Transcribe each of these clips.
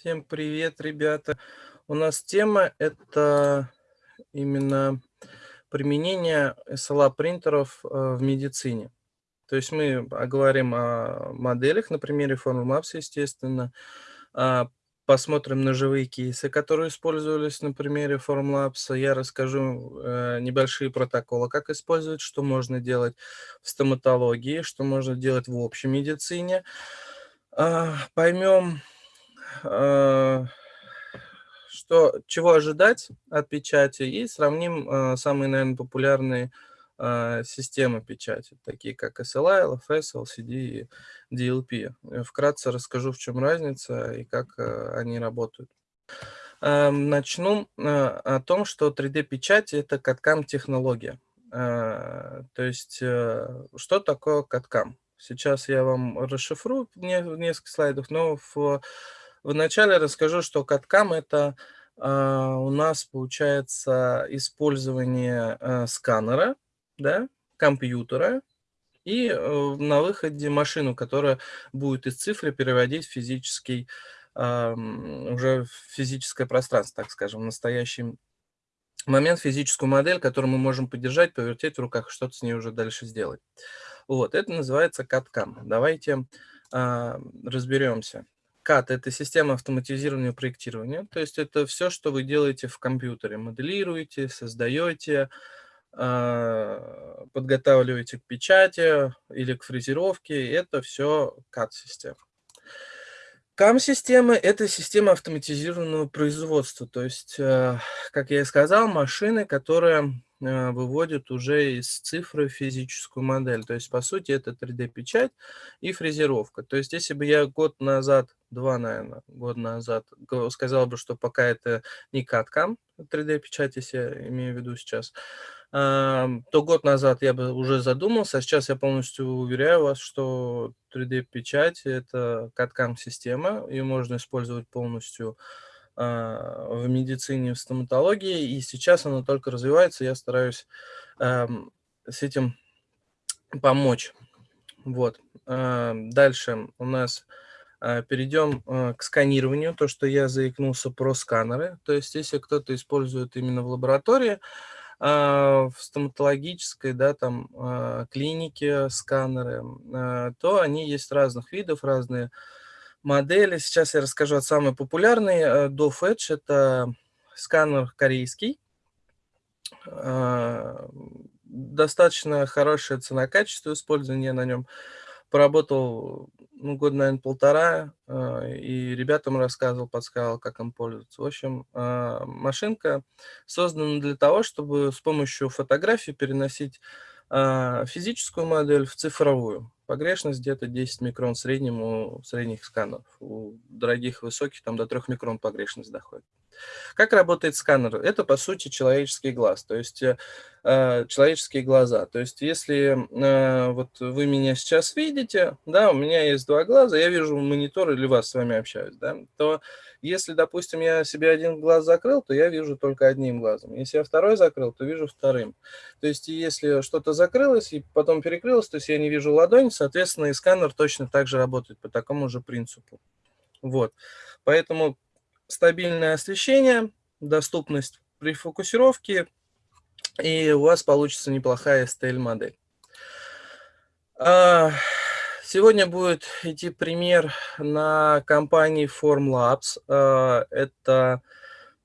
Всем привет, ребята. У нас тема- это именно применение SLA-принтеров, э, в медицине. То есть мы поговорим о моделях на примере Formlabs, естественно, а, посмотрим на живые кейсы, которые использовались на примере Formlabs. Я расскажу э, небольшие протоколы, как использовать, что можно делать в стоматологии, что можно делать в общей медицине. А, поймем что, чего ожидать от печати, и сравним э, самые, наверное, популярные э, системы печати, такие как SLI, LFS, LCD и DLP. Вкратце расскажу, в чем разница и как они работают. Эм, начну о том, что 3D-печать – это CAD-CAM технология. То есть, что такое CAD-CAM? Сейчас я вам расшифрую в несколько слайдов, но в Вначале расскажу, что CAD-CAM это а, у нас получается использование а, сканера, да, компьютера и а, на выходе машину, которая будет из цифры переводить физический, а, уже физическое пространство, так скажем, в настоящий момент физическую модель, которую мы можем подержать, повертеть в руках, что-то с ней уже дальше сделать. Вот, это называется CAD-CAM. Давайте а, разберемся. CAD – это система автоматизированного проектирования. То есть это все, что вы делаете в компьютере. Моделируете, создаете, а, подготавливаете к печати или к фрезеровке. Это все CAD-система. CAM-системы – это система автоматизированного производства. То есть, э, как я и сказал, машины, которые э, выводят уже из цифры физическую модель. То есть, по сути, это 3D-печать и фрезеровка. То есть, если бы я год назад два, наверное, года назад сказал бы, что пока это не CAD-CAM, 3D-печать, если я имею в виду сейчас, то год назад я бы уже задумался, а сейчас я полностью уверяю вас, что 3D-печать – это CAD-CAM система, ее можно использовать полностью в медицине, в стоматологии, и сейчас она только развивается, я стараюсь с этим помочь. Вот. Дальше у нас а, перейдем а, к сканированию, то, что я заикнулся про сканеры. То есть, если кто-то использует именно в лаборатории, а, в стоматологической, да, там, клинике сканеры, то они есть разных видов, разные модели. Сейчас я расскажу о самой популярной. Dove Edge – это сканер корейский. Достаточно хорошая цена-качество использования на нем. Поработал ну, год, наверное, полтора, а, и ребятам рассказывал, подсказывал, как им пользоваться. В общем, машинка создана для того, чтобы с помощью фотографий переносить физическую модель в цифровую. Погрешность где-то 10 микрон в среднем у средних сканеров. У дорогих высоких там до 3 микрон погрешность доходит. Как работает сканер? Это, по сути, человеческий глаз, то есть э, э, человеческие глаза. То есть если э, вот вы меня сейчас видите, да, у меня есть два глаза, я вижу монитор или вас с вами общаюсь, да, то если, допустим, я себе один глаз закрыл, то я вижу только одним глазом. Если я второй закрыл, то вижу вторым. То есть если что-то закрылось и потом перекрылось, то есть я не вижу ладонь, соответственно, и сканер точно так же работает по такому же принципу. Вот. Поэтому стабильное освещение, доступность при фокусировке, и у вас получится неплохая STL-модель. А, сегодня будет идти пример на компании Formlabs. А, это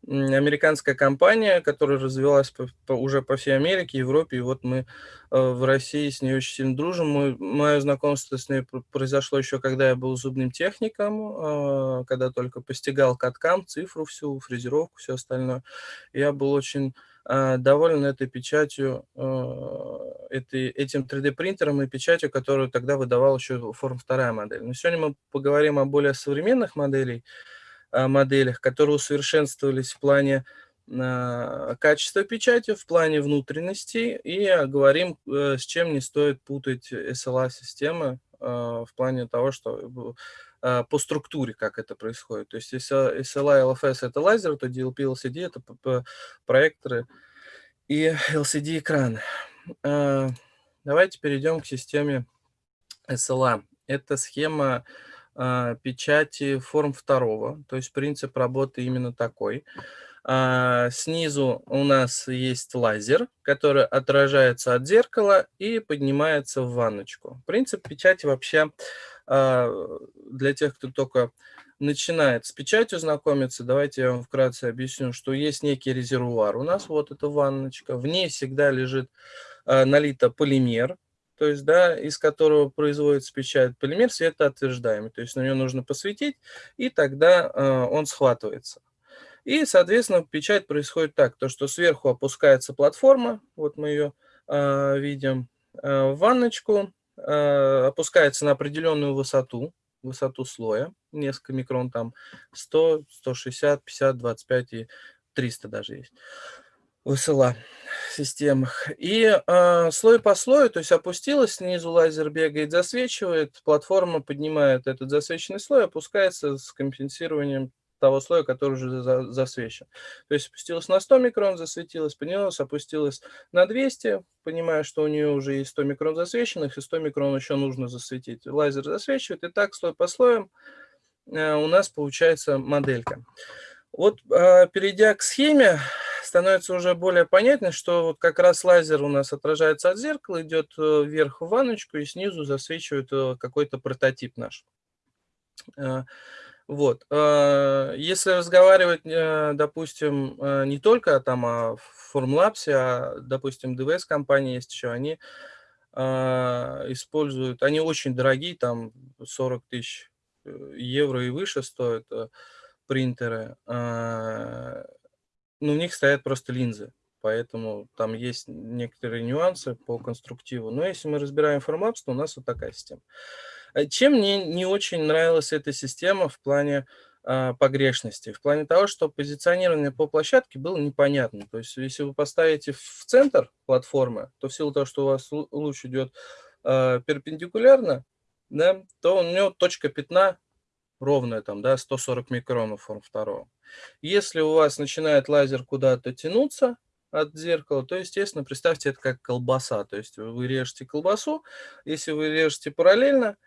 американская компания, которая развилась по, по, уже по всей Америке, Европе, и вот мы э, в России с ней очень сильно дружим. Мы, мое знакомство с ней произошло еще, когда я был зубным техником, э, когда только постигал каткам, цифру всю, фрезеровку, все остальное. Я был очень э, доволен этой печатью, э, этой, этим 3D-принтером и печатью, которую тогда выдавал еще форм вторая модель. Но сегодня мы поговорим о более современных моделях, моделях, которые усовершенствовались в плане а, качества печати, в плане внутренности, и говорим, э, с чем не стоит путать SLA-системы а, в плане того, что по структуре, как это происходит. То есть если SLA и LFS – это лазер, то DLP LCD – это проекторы и LCD-экраны. Давайте перейдем к системе SLA. Это схема а, печати форм второго, то есть принцип работы именно такой. А, снизу у нас есть лазер, который отражается от зеркала и поднимается в ванночку. Принцип печати вообще а, для тех, кто только начинает с печатью знакомиться, давайте я вам вкратце объясню, что есть некий резервуар. У нас вот эта ванночка, в ней всегда лежит а, налито полимер, то есть, да, из которого производится печать. Полимер светоотверждаемый, то есть на него нужно посветить, и тогда э, он схватывается. И, соответственно, печать происходит так, то что сверху опускается платформа, вот мы ее э, видим, э, в ванночку, э, опускается на определенную высоту, высоту слоя, несколько микрон, там 100, 160, 50, 25 и 300 даже есть. ВСЛА системах. И э, слой по слою, то есть опустилась, снизу лазер бегает, засвечивает, платформа поднимает этот засвеченный слой, опускается с компенсированием того слоя, который уже за, засвечен. То есть опустилась на 100 микрон, засветилась, поднялась, опустилась на 200, понимая, что у нее уже есть 100 микрон засвеченных, и 100 микрон еще нужно засветить. Лазер засвечивает, и так слой по слоям э, у нас получается моделька. Вот э, перейдя к схеме, становится уже более понятно, что вот как раз лазер у нас отражается от зеркала, идет э, вверх в ванночку и снизу засвечивает э, какой-то прототип наш. Э, вот. Если разговаривать, допустим, не только там о Formlabs, а, допустим, DVS компания есть еще, они используют, они очень дорогие, там 40 тысяч евро и выше стоят принтеры ну, у них стоят просто линзы, поэтому там есть некоторые нюансы по конструктиву. Но если мы разбираем Formlabs, то у нас вот такая система. Э, чем мне не очень нравилась эта система в плане э, погрешности? В плане того, что позиционирование по площадке было непонятно. То есть если вы поставите в центр платформы, то в силу того, что у вас луч идет э, перпендикулярно, да, то у него точка пятна ровная, там, да, 140 микронов форм второго. Если у вас начинает лазер куда-то тянуться от зеркала, то, естественно, представьте это как колбаса. То есть вы режете колбасу, если вы режете параллельно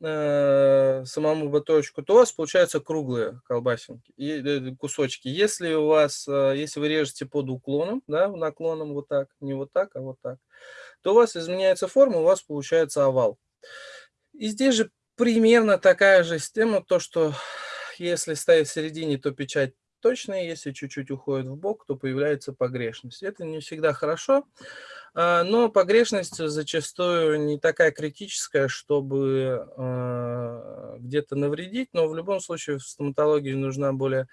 э, самому батончику, то у вас получаются круглые колбасинки, и, э, кусочки. Если у вас, э, если вы режете под уклоном, да, наклоном вот так, не вот так, а вот так, то у вас изменяется форма, у вас получается овал. И здесь же примерно такая же система, то что если ставить в середине, то печать точная, если чуть-чуть уходит в бок, то появляется погрешность. Это не всегда хорошо, а, но погрешность зачастую не такая критическая, чтобы а, где-то навредить, но в любом случае в стоматологии нужна более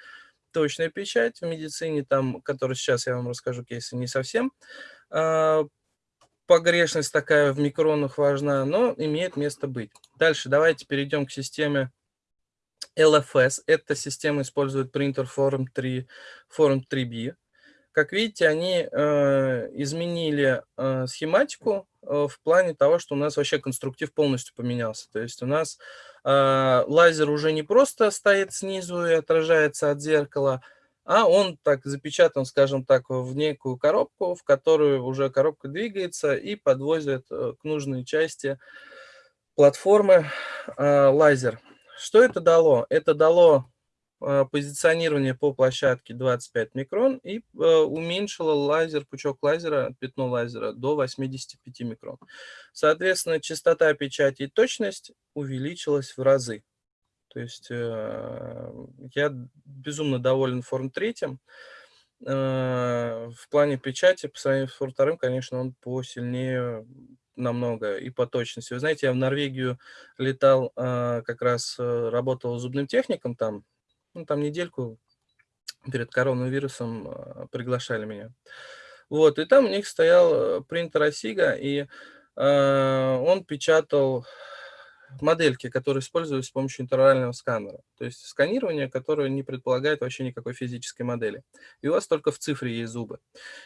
точная печать, в медицине, там, которую сейчас я вам расскажу кейсы, не совсем а, погрешность такая в микронах важна, но имеет место быть. Дальше давайте перейдем к системе LFS. Эта система использует принтер Forum 3, Forum 3B. Как видите, они э, изменили э, схематику э, в плане того, что у нас вообще конструктив полностью поменялся. То есть у нас э, лазер уже не просто стоит снизу и отражается от зеркала, а он так запечатан, скажем так, в некую коробку, в которую уже коробка двигается и подвозит э, к нужной части платформы э, лазер. Что это дало? Это дало э, позиционирование по площадке 25 микрон и уменьшило лазер, пучок лазера, пятно лазера до 85 микрон. Соответственно, частота печати и точность увеличилась в разы. То есть э, я безумно доволен Форм 3. Э, в плане печати, по сравнению с Форм 2, конечно, он посильнее намного и по точности. Вы знаете, я в Норвегию летал, э, как раз работал зубным техником там, ну, там недельку перед коронавирусом приглашали меня. Вот, и там у них стоял принтер Осига, и он печатал модельки, которые используются с помощью интерорального сканера. То есть сканирование, которое не предполагает вообще никакой физической модели. И у вас только в цифре есть зубы.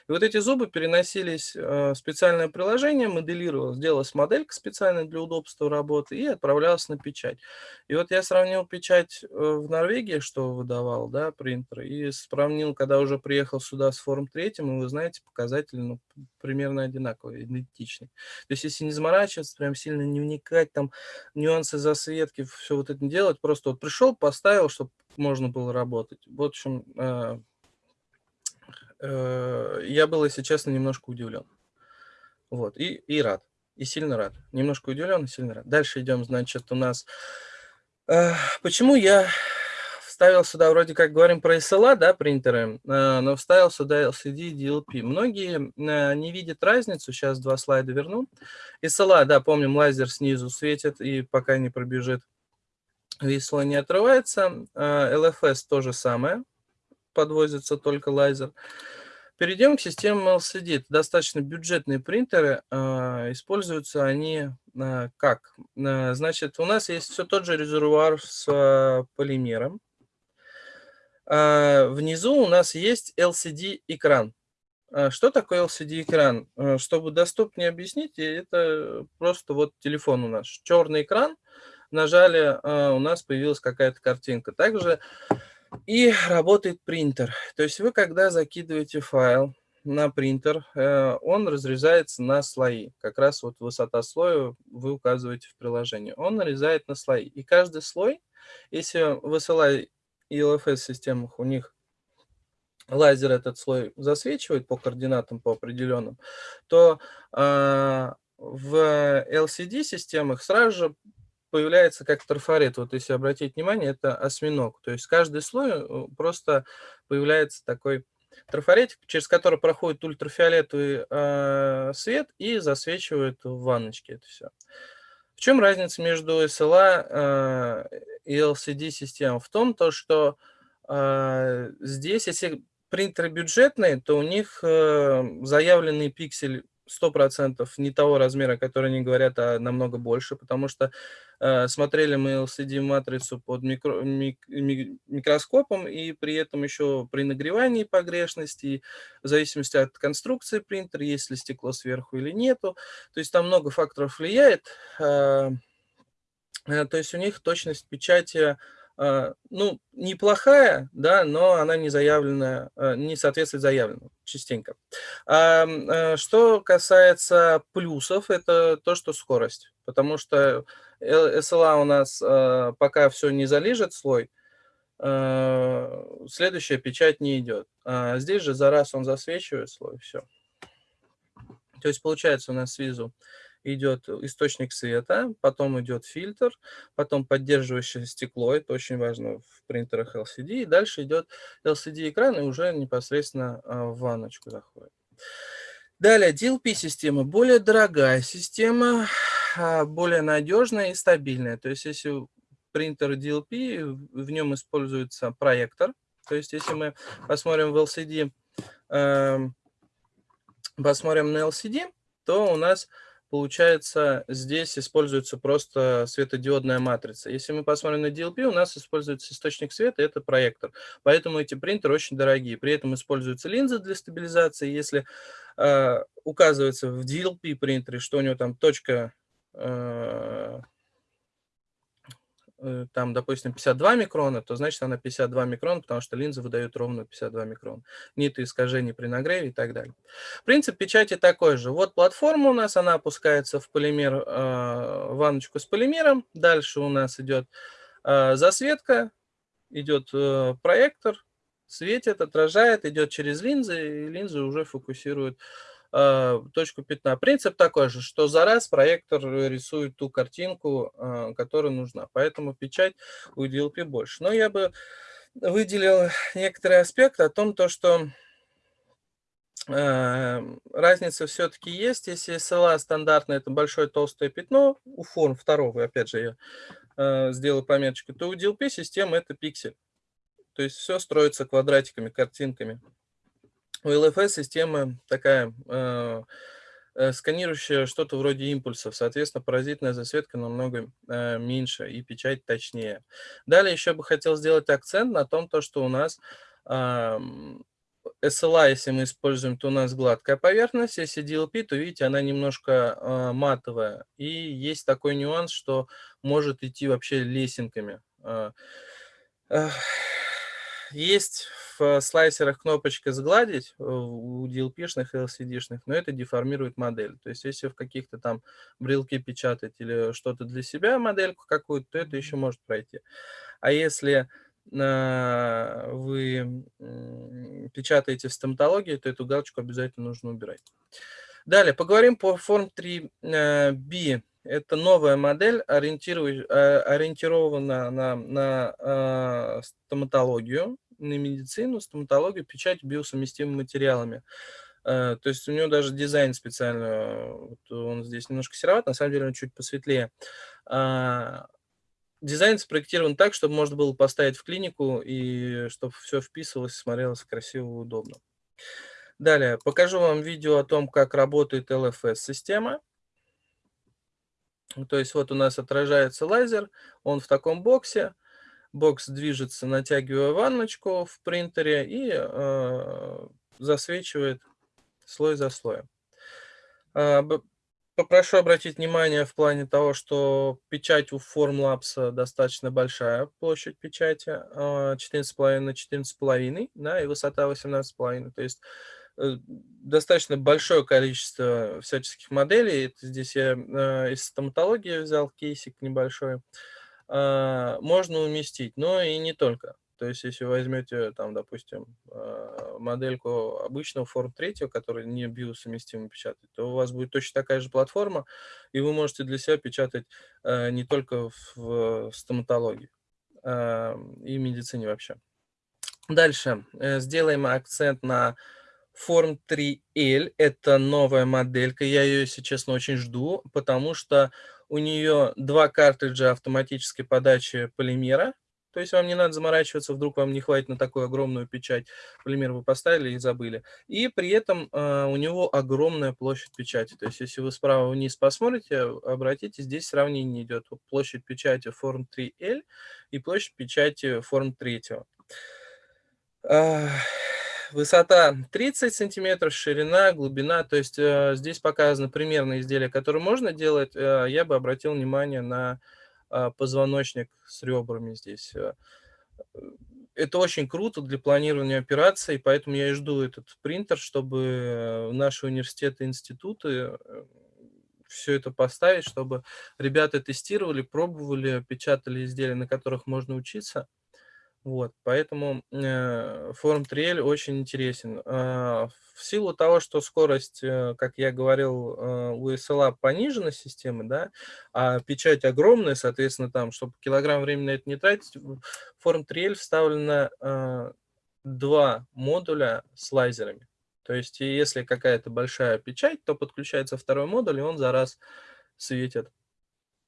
И вот эти зубы переносились э, в специальное приложение, моделировалось, делалась моделька специальная для удобства работы и отправлялась на печать. И вот я сравнил печать э, в Норвегии, что выдавал, да, принтер, и сравнил, когда уже приехал сюда с форм третьим, и вы знаете, показатели ну, примерно одинаковые, идентичные. То есть если не заморачиваться, прям сильно не вникать, там нюансы засветки, все вот это делать. Просто вот пришел, поставил, чтобы можно было работать. В общем, э, э, я был, если честно, немножко удивлен. Вот, и, и рад, и сильно рад. Немножко удивлен и сильно рад. Дальше идем, значит, у нас... Э, почему я вставил сюда, вроде как говорим про SLA, да, принтеры, э, но вставил сюда LCD DLP. Многие э, не видят разницу, сейчас два слайда верну. SLA, да, помним, лазер снизу светит и пока не пробежит, весело не отрывается. LFS э, то же самое, подвозится только лазер. Перейдем к системам LCD. Это достаточно бюджетные принтеры. Используются они как? Значит, у нас есть все тот же резервуар с полимером. А, внизу у нас есть LCD-экран. А, что такое LCD-экран? А, чтобы доступнее объяснить, это просто вот телефон у нас. Черный экран, нажали, у нас появилась какая-то картинка. Также и работает принтер. То есть вы, когда закидываете файл на принтер, э, он разрезается на слои. Как раз вот высота слоя вы указываете в приложении. Он нарезает на слои. И каждый слой, если высылать и LFS-системах у них лазер этот слой засвечивает по координатам, по определенным, то э, в LCD-системах сразу же появляется как трафарет. Вот если обратить внимание, это осьминог. То есть каждый слой э, просто появляется такой трафаретик, через который проходит ультрафиолетовый э, свет и засвечивает в ванночке это все. В чем разница между SLA э, и LCD-системой? В том, то, что э, здесь, если принтеры бюджетные, то у них э, заявленный пиксель 100% не того размера, который они говорят, а намного больше, потому что э, смотрели мы LCD-матрицу под микро, мик, микроскопом, и при этом еще при нагревании погрешности, в зависимости от конструкции принтера, есть ли стекло сверху или нету, то есть там много факторов влияет, э, э, то есть у них точность печати ну, неплохая, да, но она не заявленная, а, не соответствует заявленному частенько. А, что касается плюсов, это то, что скорость, потому что SLA у нас пока все не залежит слой, следующая печать не идет. А здесь же за раз он засвечивает слой, все. То есть получается у нас снизу идет источник света, потом идет фильтр, потом поддерживающее стекло, это очень важно в принтерах LCD, и дальше идет LCD-экран и уже непосредственно а, в ванночку заходит. Далее, DLP-система, более дорогая система, а, более надежная и стабильная. То есть, если принтер DLP, в нем используется проектор. То есть, если мы посмотрим в LCD, эм, посмотрим на LCD, то у нас получается, здесь используется просто светодиодная матрица. Если мы посмотрим на DLP, у нас используется источник света, это проектор. Поэтому эти принтеры очень дорогие. При этом используются линзы для стабилизации. Если э, указывается в DLP принтере, что у него там точка Э, там, допустим, 52 микрона, то значит она 52 микрона, потому что линза выдает ровно 52 микрона. Нет искажений при нагреве и так далее. Принцип печати такой же. Вот платформа у нас, она опускается в полимер, э, ванночку с полимером. Дальше у нас идет э, засветка, идет э, проектор, светит, отражает, идет через линзы, и линзы уже фокусируют Э, точку пятна. Принцип такой же, что за раз проектор рисует ту картинку, э, которая нужна. Поэтому печать у DLP больше. Но я бы выделил некоторый аспект о том, то, что э, разница все-таки есть. Если SLA стандартная, это большое толстое пятно, у форм второго, опять же, я сделал пометочку, то у DLP система это пиксель. То есть все строится квадратиками, картинками. У LFS система такая, э, э, сканирующая что-то вроде импульсов, соответственно, паразитная засветка намного э, меньше и печать точнее. Далее еще бы хотел сделать акцент на том, то, что у нас э, SLA, если мы используем, то у нас гладкая поверхность, если DLP, то, видите, она немножко э, матовая. И есть такой нюанс, что может идти вообще лесенками. Э, э, есть в слайсерах кнопочка «Сгладить» у DLP-шных и LCD-шных, но это деформирует модель. То есть если в каких-то там брелке печатать или что-то для себя, модельку какую-то, то это еще может пройти. А если э, вы печатаете в стоматологии, то эту галочку обязательно нужно убирать. Далее, поговорим по Form 3B. Это новая модель, э, ориентирована на, на э, стоматологию, медицину, стоматологию, печать биосовместимыми материалами. Э, то есть у него даже дизайн специально, вот он здесь немножко сероват, на самом деле он чуть посветлее. А, дизайн спроектирован так, чтобы можно было поставить в клинику и чтобы все вписывалось, смотрелось красиво и удобно. Далее, покажу вам видео о том, как работает LFS-система. То есть вот у нас отражается лазер, он в таком боксе. Бокс движется, натягивая ванночку в принтере и э, засвечивает слой за слоем. Э, попрошу обратить внимание в плане того, что печать у Formlabs достаточно большая, площадь печати, 14,5 э, на 14,5, да, и высота 18,5. То есть Э, достаточно большое количество всяческих моделей. Это здесь я э, из стоматологии взял кейсик небольшой. Можно уместить, но и не только. То есть, если возьмете, там, допустим, э, модельку обычного Form 3, который не биосовместимо печатать, то у вас будет точно такая же платформа, и вы можете для себя печатать э, не только в стоматологии э, и медицине вообще. Дальше сделаем акцент на Form 3L – это новая моделька. Я ее, если честно, очень жду, потому что у нее два картриджа автоматической подачи полимера. То есть вам не надо заморачиваться, вдруг вам не хватит на такую огромную печать. Полимер вы поставили и забыли. И при этом э, у него огромная площадь печати. То есть если вы справа вниз посмотрите, обратите, здесь сравнение идет. Площадь печати Form 3L и площадь печати Form 3. Высота 30 сантиметров, ширина, глубина. То есть э, здесь показано примерные изделия, которые можно делать. Э, я бы обратил внимание на э, позвоночник с ребрами здесь. Э, это очень круто для планирования операций, поэтому я и жду этот принтер, чтобы э, наши университеты, институты э, все это поставить, чтобы ребята тестировали, пробовали, печатали изделия, на которых можно учиться. Вот, поэтому э, форум Триэль очень интересен. Э, в силу того, что скорость, э, как я говорил, э, у SLA понижена системы, да, а печать огромная, соответственно, там, чтобы килограмм времени это не тратить, в форум Триэль вставлено э, два модуля с лазерами. То есть, если какая-то большая печать, то подключается второй модуль, и он за раз светит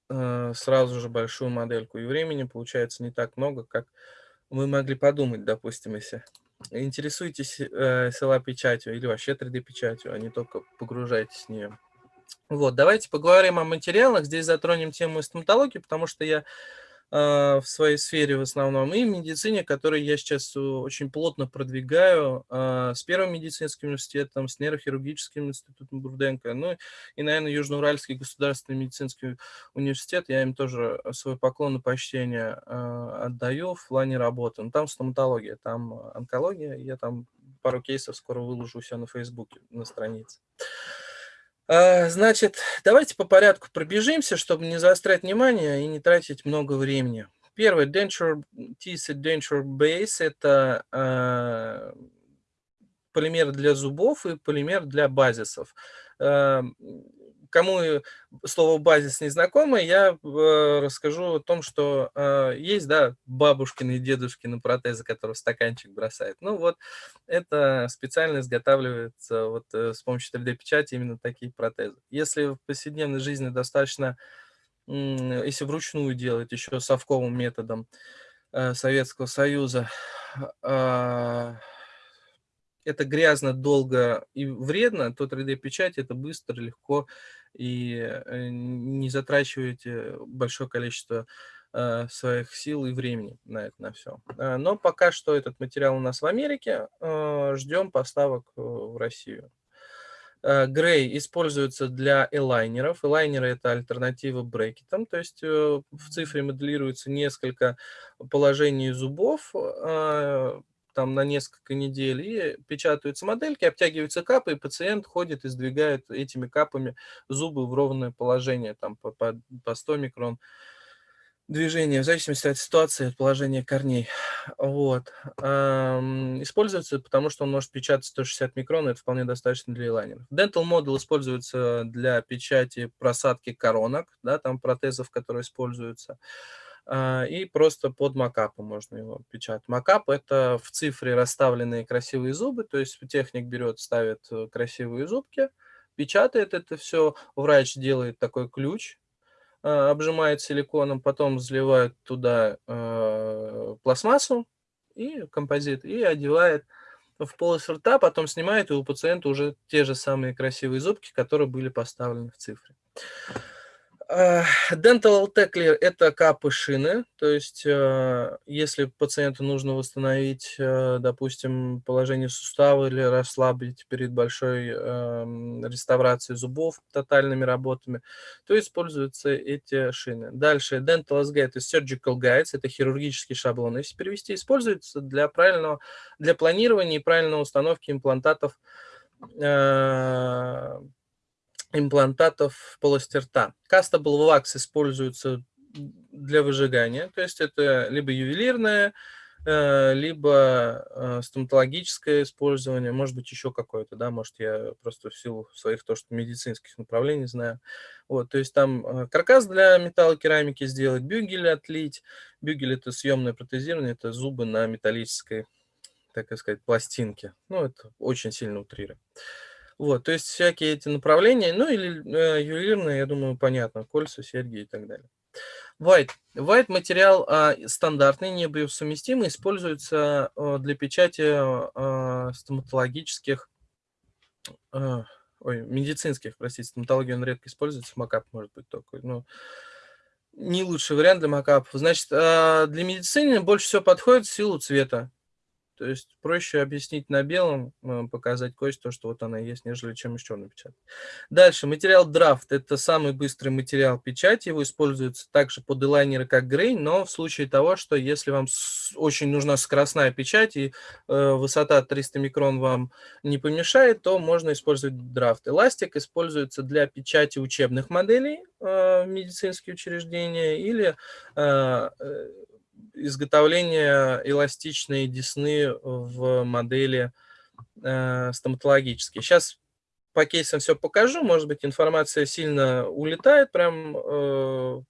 э, сразу же большую модельку. И времени получается не так много, как вы могли подумать, допустим, если интересуетесь э, села печатью или вообще 3D-печатью, а не только погружаетесь в нее. Вот, давайте поговорим о материалах. Здесь затронем тему стоматологии, потому что я в своей сфере в основном, и в медицине, которую я сейчас очень плотно продвигаю а, с Первым медицинским университетом, с нейрохирургическим институтом Бурденко, ну и, наверное, Южноуральский государственный медицинский университет, я им тоже свой поклон и почтение а, отдаю в плане работы. Ну, там стоматология, там онкология, я там пару кейсов скоро выложу себя на Фейсбуке, на странице. А, значит, давайте по порядку пробежимся, чтобы не заострять внимание и не тратить много времени. Первый, denture, teeth denture base – это э, полимер для зубов и полимер для базисов. Э, кому слово базис не знакомо, я э, расскажу о том, что э, есть, да, бабушкины и дедушкины протезы, которые в стаканчик бросают. Ну вот, это специально изготавливается вот э, с помощью 3D-печати именно такие протезы. Если в повседневной жизни достаточно, если вручную делать еще совковым методом Советского Союза, а, это грязно, долго и вредно, то 3D-печать это быстро, легко и э, не затрачиваете большое количество э, своих сил и времени на это, на все. Э, но пока что этот материал у нас в Америке, ждем поставок в Россию. Грей используется для элайнеров. Элайнеры – это альтернатива брекетам, то есть в цифре моделируется несколько положений зубов, там на несколько недель, и печатаются модельки, обтягиваются капы, и пациент ходит и сдвигает этими капами зубы в ровное положение, там по, по, по 100 микрон движения, в зависимости от ситуации, от положения корней. Вот. Используется, потому что он может печатать 160 микрон, это вполне достаточно для элайнеров. Dental Model используется для печати просадки коронок, да, там протезов, которые используются. А, и просто под макапом можно его печатать. Макап – это в цифре расставленные красивые зубы, то есть техник берет, ставит э, красивые зубки, печатает это все, врач делает такой ключ, а, обжимает силиконом, потом заливает туда э, пластмассу и композит, и одевает в полость рта, потом снимает, и у пациента уже те же самые красивые зубки, которые были поставлены в цифре. Dental Tackler – это капы шины, то есть э, если пациенту нужно восстановить, э, допустим, положение сустава или расслабить перед большой эм, реставрацией зубов тотальными работами, то используются эти шины. Дальше Dental SG – это Surgical Guides, это хирургический шаблон. Если перевести, используется для, правильного, для планирования и правильной установки имплантатов э, имплантатов в полости рта. Castable wax используется для выжигания, то есть это либо ювелирное, э, либо э, стоматологическое использование, может быть, еще какое-то, да, может, я просто в силу своих то, что медицинских направлений знаю. Вот, то есть там э, каркас для металлокерамики сделать, бюгель отлить. Бюгель – это съемное протезирование, это зубы на металлической, так сказать, пластинке. Ну, это очень сильно утрируем. Вот, то есть всякие эти направления, ну или э, ювелирные, я думаю, понятно, кольца, серьги и так далее. White. White материал а, стандартный, не биосовместимый, используется а, для печати а, стоматологических, а, ой, медицинских, простите, стоматологию он редко используется, макап может быть такой, но не лучший вариант для макапов. Значит, а, для медицины больше всего подходит в силу цвета. То есть проще объяснить на белом, э, показать кость, то, что вот она есть, нежели чем еще напечатать. Дальше, материал драфт. Это самый быстрый материал печати. Его используется также под элайнеры, как грей, но в случае того, что если вам очень нужна скоростная печать и э, высота 300 микрон вам не помешает, то можно использовать драфт. Эластик используется для печати учебных моделей э, в медицинские учреждения или э, э изготовление эластичной десны в модели э, стоматологической. Сейчас по кейсам все покажу, может быть, информация сильно улетает, прям э,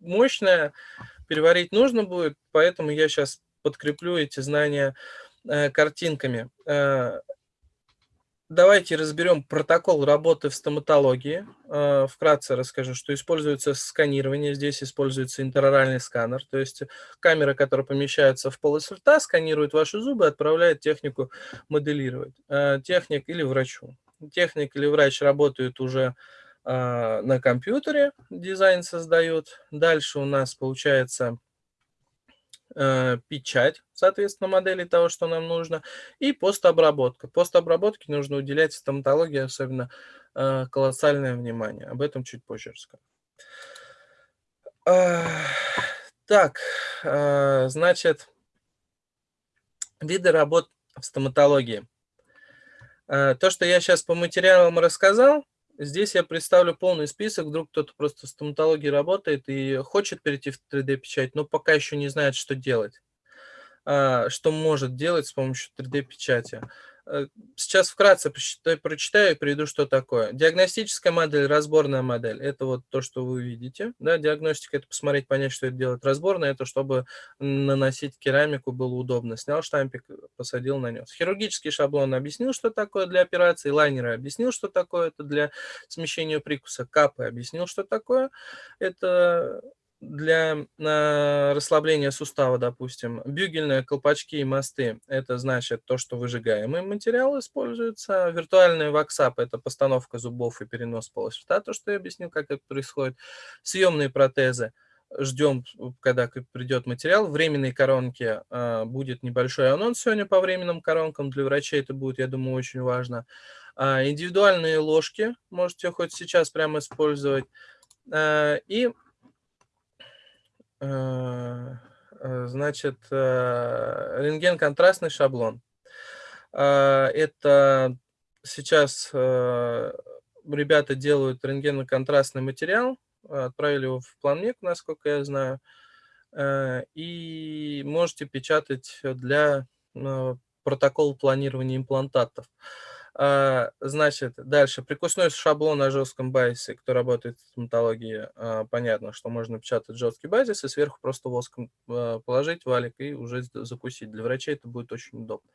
мощная, переварить нужно будет, поэтому я сейчас подкреплю эти знания э, картинками. Э, Давайте разберем протокол работы в стоматологии. А, вкратце расскажу, что используется сканирование. Здесь используется интероральный сканер, то есть камера, которая помещается в полость рта, сканирует ваши зубы, отправляет технику моделировать. А, техник или врачу. Техник или врач работают уже а, на компьютере, дизайн создает. Дальше у нас получается э, печать, соответственно, модели того, что нам нужно, и постобработка. Постобработке нужно уделять стоматологии особенно э, колоссальное внимание. Об этом чуть позже расскажу. Э, так, э, значит, виды работ в стоматологии. Э, то, что я сейчас по материалам рассказал, Здесь я представлю полный список, вдруг кто-то просто в стоматологии работает и хочет перейти в 3D-печать, но пока еще не знает, что делать, а, что может делать с помощью 3D-печати. Э, сейчас вкратце прочитаю и приведу, что такое. Диагностическая модель, разборная модель. Это вот то, что вы видите. Да, диагностика – это посмотреть, понять, что это делает. Разборная – это чтобы наносить керамику было удобно. Снял штампик, посадил, нанес. Хирургический шаблон объяснил, что такое для операции. Лайнеры объяснил, что такое это для смещения прикуса. Капы объяснил, что такое. Это для расслабления сустава, допустим, бюгельные колпачки и мосты – это значит то, что выжигаемый материал используется. Виртуальный ваксап – это постановка зубов и перенос полости рта, то, что я объяснил, как это происходит. Съемные протезы – ждем, когда придет материал. Временные коронки а, будет небольшой анонс сегодня по временным коронкам. Для врачей это будет, я думаю, очень важно. А, индивидуальные ложки можете хоть сейчас прямо использовать. А, и Э, Э, значит, э, рентген-контрастный шаблон. Это сейчас э, ребята делают рентгеноконтрастный материал, отправили его в планмек, насколько я знаю, и можете печатать для протокола планирования имплантатов. Значит, дальше. Прикусной шаблон на жестком базисе, кто работает в стоматологии, а, понятно, что можно печатать жесткий базис и сверху просто воском а, положить валик и уже закусить. Для врачей это будет очень удобно.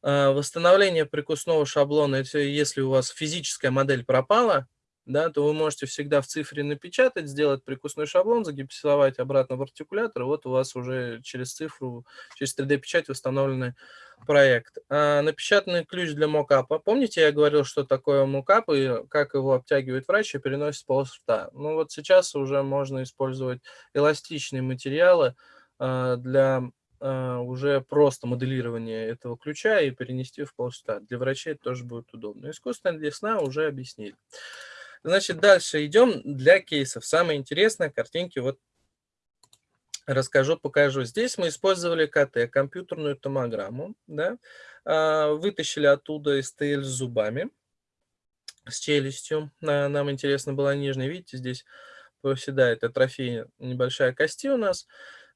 Восстановление прикусного шаблона, если у вас физическая модель пропала, да, то вы можете всегда в цифре напечатать, сделать прикусной шаблон, загипсовать обратно в артикулятор, и вот у вас уже через цифру, через 3D-печать восстановленный проект. А, напечатанный ключ для мокапа. Помните, я говорил, что такое мокап и как его обтягивает врач и переносит полос рта? Ну вот сейчас уже можно использовать эластичные материалы а, для а, уже просто моделирования этого ключа и перенести в полос рта. Для врачей это тоже будет удобно. Искусственная десна уже объяснили. Значит, дальше идем для кейсов. Самое интересное, картинки вот расскажу, покажу. Здесь мы использовали КТ, компьютерную томограмму, да, а, вытащили оттуда СТЛ с зубами, с челюстью. Нам интересно была нижняя, видите, здесь проседает атрофия небольшая кости у нас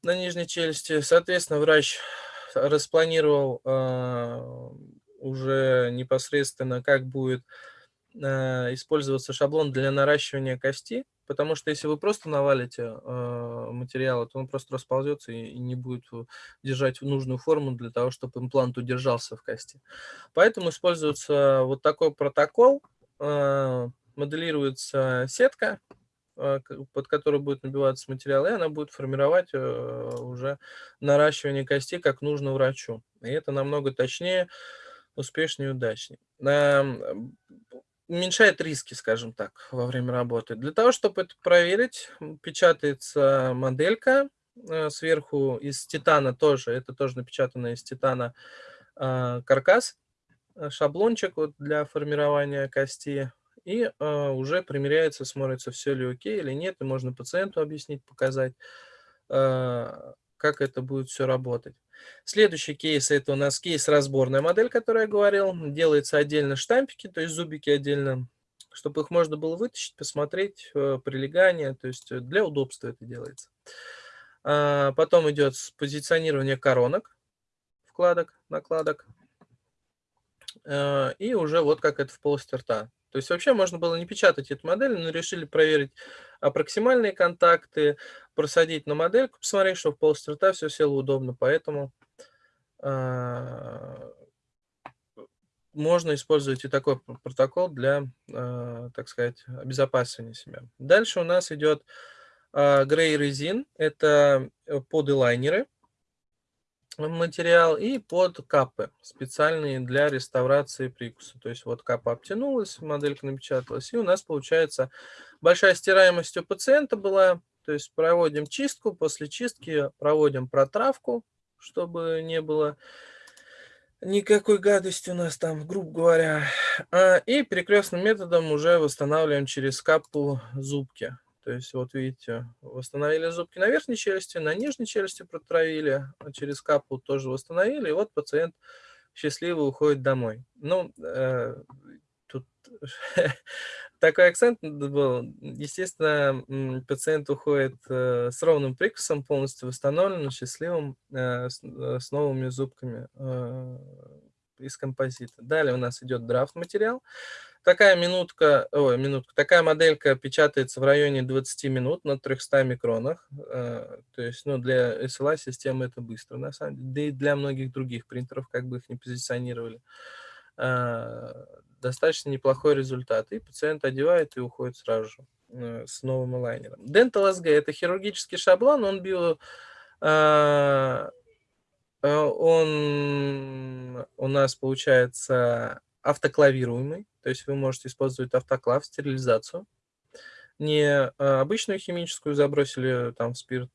на нижней челюсти. Соответственно, врач распланировал э, уже непосредственно, как будет использоваться шаблон для наращивания кости, потому что если вы просто навалите э, материал, то он просто расползется и, не будет держать нужную форму для того, чтобы имплант удержался в кости. Поэтому используется вот такой протокол, э, моделируется сетка, э, под которую будет набиваться материал, и она будет формировать э, уже наращивание кости как нужно врачу. И это намного точнее, успешнее и удачнее уменьшает риски, скажем так, во время работы. Для того, чтобы это проверить, печатается моделька э, сверху из титана тоже, это тоже напечатано из титана а, каркас, э, шаблончик вот для формирования кости, и э, уже примеряется, смотрится, все ли окей или нет, и можно пациенту объяснить, показать, как это будет все работать. Следующий кейс – это у нас кейс разборная модель, которую я говорил. Делается отдельно штампики, то есть зубики отдельно, чтобы их можно было вытащить, посмотреть, э, прилегание, то есть э, для удобства это делается. А, потом идет позиционирование коронок, вкладок, накладок. А, и уже вот как это в полости рта. То есть вообще можно было не печатать эту модель, но решили проверить аппроксимальные контакты, просадить на модельку, посмотреть, что в полости рта все село удобно. Поэтому э, можно использовать и такой протокол для, э, так сказать, обезопасивания себя. Дальше у нас идет э, Grey Resin. Это подлайнеры материал и под капы, специальные для реставрации прикуса. То есть вот капа обтянулась, моделька напечаталась, и у нас получается большая стираемость у пациента была. То есть проводим чистку, после чистки проводим протравку, чтобы не было никакой гадости у нас там, грубо говоря. А, и перекрестным методом уже восстанавливаем через капу зубки. То есть, вот видите, восстановили зубки на верхней челюсти, на нижней челюсти протравили, а через капу тоже восстановили, и вот пациент счастливо уходит домой. Ну, э, тут такой акцент был. Естественно, пациент уходит э, с ровным прикусом, полностью восстановленным, счастливым, э, с, э, с новыми зубками э, из композита. Далее у нас идет драфт материал. Такая минутка, ой, минутка, такая моделька печатается в районе 20 минут на 300 микронах. Э, то есть, ну, для SLA системы это быстро, на самом деле. Да и для многих других принтеров, как бы их не позиционировали. Э, достаточно неплохой результат. И пациент одевает и уходит сразу же э, с новым лайнером. Dental SG – это хирургический шаблон, он био он у нас получается автоклавируемый, то есть вы можете использовать автоклав, стерилизацию. Не а, обычную химическую забросили там в спирт,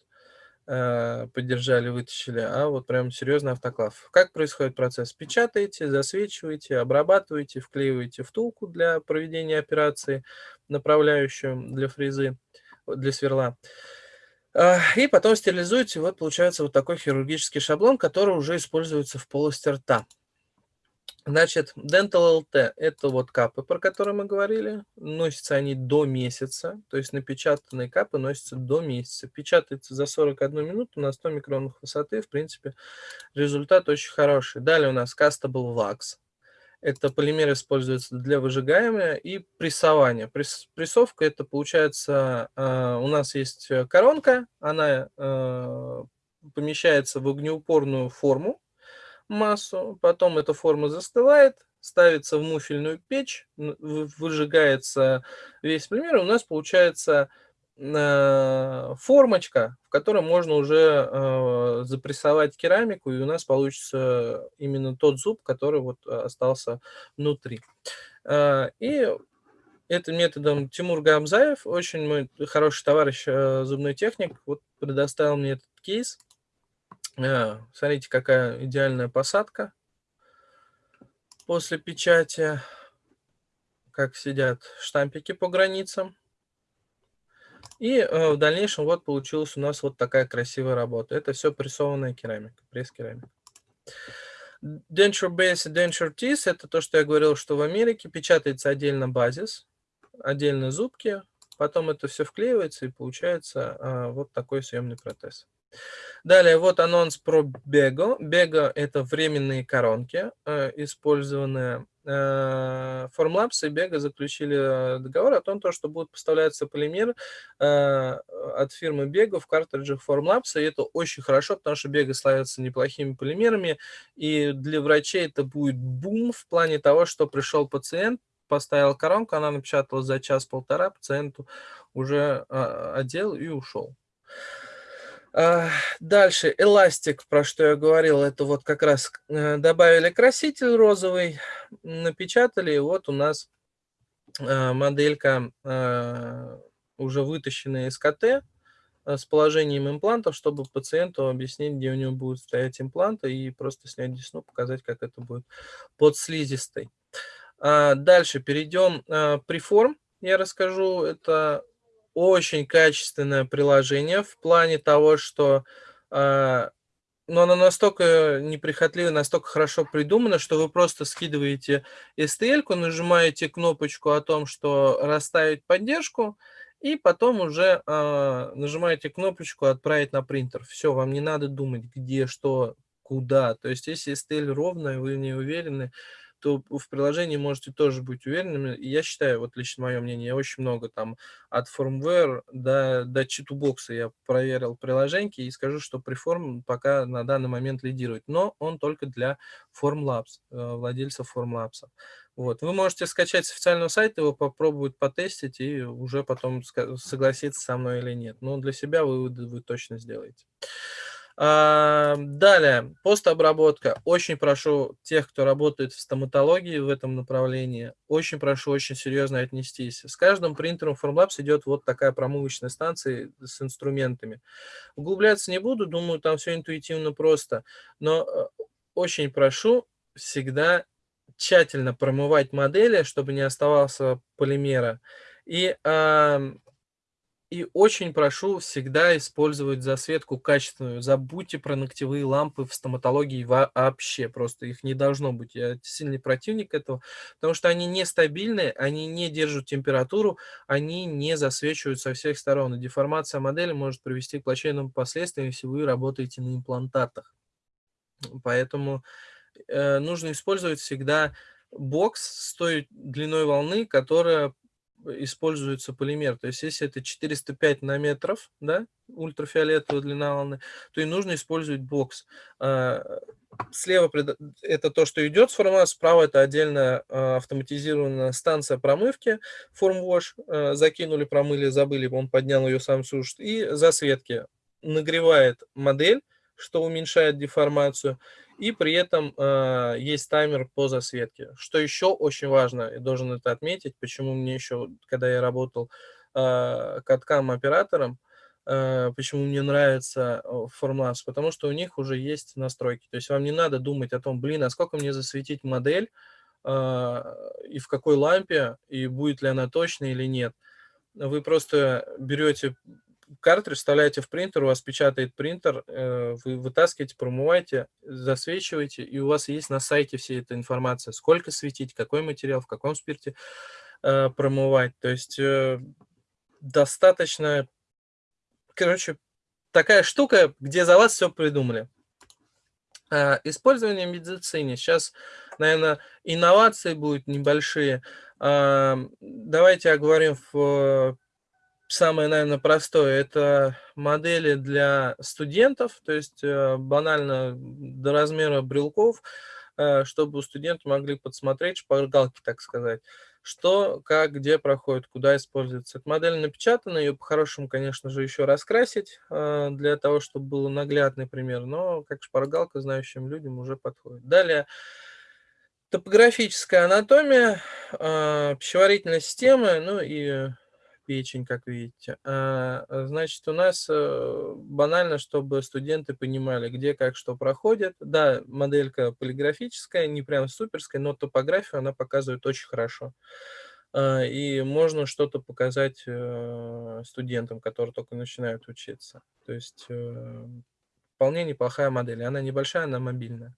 а, поддержали, вытащили, а вот прям серьезный автоклав. Как происходит процесс? Печатаете, засвечиваете, обрабатываете, вклеиваете втулку для проведения операции, направляющую для фрезы, для сверла. А, и потом стерилизуете, вот получается вот такой хирургический шаблон, который уже используется в полости рта. Значит, Dental LT– это вот капы, про которые мы говорили. Носятся они до месяца, то есть напечатанные капы носятся до месяца. Печатается за 41 минуту на 100 микронов высоты. В принципе, результат очень хороший. Далее у нас Castable Wax. Это полимер используется для выжигаемого и прессования. Пресс, прессовка это получается, э, у нас есть коронка, она э, помещается в огнеупорную форму, массу, потом эта форма застывает, ставится в муфельную печь, выжигается весь пример, и у нас получается э, формочка, в которой можно уже э, запрессовать керамику, и у нас получится именно тот зуб, который вот остался внутри. Э, и этим методом Тимур Гамзаев, очень мой хороший товарищ, зубной техник, вот предоставил мне этот кейс. А, смотрите, какая идеальная посадка после печати, как сидят штампики по границам. И э, в дальнейшем вот получилась у нас вот такая красивая работа. Это все прессованная керамика, пресс-керамика. Denture Base и Denture Teeth – это то, что я говорил, что в Америке печатается отдельно базис, отдельно зубки, потом это все вклеивается и получается э, вот такой съемный протез. Далее, вот анонс про Бего. Бего – это временные коронки, э, использованные. Э, Formlabs и Бего заключили договор о том, что будет поставляться полимер э, от фирмы Бего в картриджах Formlabs, и это очень хорошо, потому что Бего славится неплохими полимерами, и для врачей это будет бум в плане того, что пришел пациент, поставил коронку, она напечатала за час-полтора, пациенту уже одел и ушел. Дальше, эластик, про что я говорил, это вот как раз э, добавили краситель розовый, напечатали, и вот у нас э, моделька э, уже вытащенная из КТ с положением имплантов, чтобы пациенту объяснить, где у него будет стоять импланты, и просто снять десну, показать, как это будет под слизистой. А, дальше перейдем. Приформ, я расскажу, это очень качественное приложение в плане того, что э, но оно настолько неприхотливо, настолько хорошо придумано, что вы просто скидываете STL, нажимаете кнопочку о том, что расставить поддержку, и потом уже э, нажимаете кнопочку «Отправить на принтер». Все, вам не надо думать, где, что, куда. То есть, если STL ровная, вы не уверены, то в приложении можете тоже быть уверенными. Я считаю, вот лично мое мнение, очень много там от firmware до, до читубокса я проверил приложение и скажу, что Preform пока на данный момент лидирует. Но он только для Formlabs, э, владельцев Formlabs. Вот. Вы можете скачать с официального сайта, его попробовать потестить и уже потом согласиться со мной или нет. Но для себя выводы вы точно сделаете. Далее, постобработка. Очень прошу тех, кто работает в стоматологии в этом направлении, очень прошу очень серьезно отнестись. С каждым принтером Formlabs идет вот такая промывочная станция с инструментами. Углубляться не буду, думаю, там все интуитивно просто, но э, очень прошу всегда тщательно промывать модели, чтобы не оставался полимера. И и очень прошу всегда использовать засветку качественную. Забудьте про ногтевые лампы в стоматологии вообще. Просто их не должно быть. Я сильный противник этого, потому что они нестабильны, они не держат температуру, они не засвечивают со всех сторон. И деформация модели может привести к плачевным последствиям, если вы работаете на имплантатах. Поэтому э, нужно использовать всегда бокс с той длиной волны, которая используется полимер. То есть если это 405 нанометров, да, ультрафиолетовая длина волны, то и нужно использовать бокс. А, слева это то, что идет с формата, справа это отдельная а, автоматизированная станция промывки, формвош, а, закинули, промыли, забыли, он поднял ее сам сушит, и засветки нагревает модель, что уменьшает деформацию, и при этом э, есть таймер по засветке. Что еще очень важно, я должен это отметить, почему мне еще, когда я работал э, каткам оператором, э, почему мне нравится Formlabs, потому что у них уже есть настройки. То есть вам не надо думать о том, блин, а сколько мне засветить модель, э, и в какой лампе, и будет ли она точной или нет. Вы просто берете картридж вставляете в принтер, у вас печатает принтер, э, вы вытаскиваете, промываете, засвечиваете, и у вас есть на сайте вся эта информация, сколько светить, какой материал, в каком спирте э, промывать. То есть э, достаточно, короче, такая штука, где за вас все придумали. Использование в медицине. Сейчас, наверное, инновации будут небольшие. Давайте оговорим в самое, наверное, простое – это модели для студентов, то есть э, банально до размера брелков, э, чтобы студенты могли подсмотреть, шпаргалки, так сказать, что, как, где проходит, куда используется. Эта модель напечатана, ее по-хорошему, конечно же, еще раскрасить, э, для того, чтобы был наглядный пример, но как шпаргалка знающим людям уже подходит. Далее, топографическая анатомия, пищеварительная система, ну и печень, как видите. А, значит, у нас э, банально, чтобы студенты понимали, где, как, что проходит. Да, моделька полиграфическая, не прям суперская, но топографию она показывает очень хорошо. А, и можно что-то показать э, студентам, которые только начинают учиться. То есть э, вполне неплохая модель. Она небольшая, она мобильная.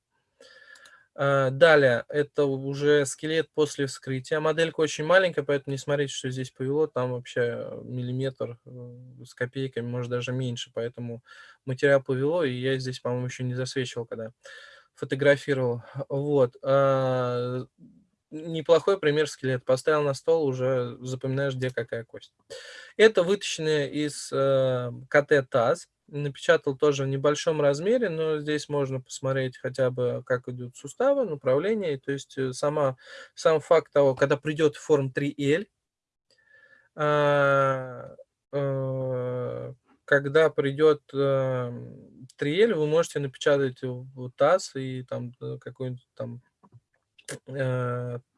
А, далее, это уже скелет после вскрытия. Моделька очень маленькая, поэтому не смотрите, что здесь повело. Там вообще миллиметр э, с копейками, может даже меньше. Поэтому материал повело, и я здесь, по-моему, еще не засвечивал, когда фотографировал. Вот. А, неплохой пример скелет. Поставил на стол, уже запоминаешь, где какая кость. Это вытащенная из э, КТ-ТАЗ напечатал тоже в небольшом размере, но здесь можно посмотреть хотя бы, как идут суставы, направление. То есть э, сама, сам факт того, когда придет форм 3L, а, э, когда придет 3L, вы можете напечатать в таз и там э, какой-нибудь там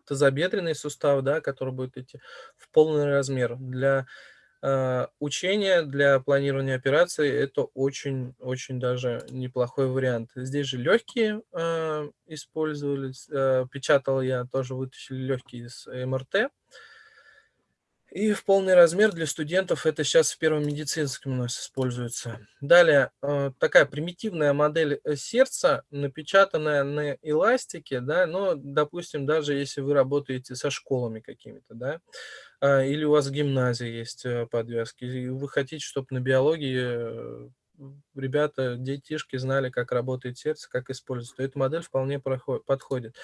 тазобедренный сустав, да, который будет идти в полный размер. Для учение для планирования операций– это очень-очень даже неплохой вариант. Здесь же легкие э, использовались, э, печатал я, тоже вытащили легкие из МРТ. И в полный размер для студентов это сейчас в первом медицинском у нас используется. Далее, э, такая примитивная модель э, сердца, напечатанная на эластике, да, но, допустим, даже если вы работаете со школами какими-то, да, или у вас в гимназии есть э, подвязки, и вы хотите, чтобы на биологии ребята, детишки знали, как работает сердце, как использовать, то эта модель вполне проходит, подходит.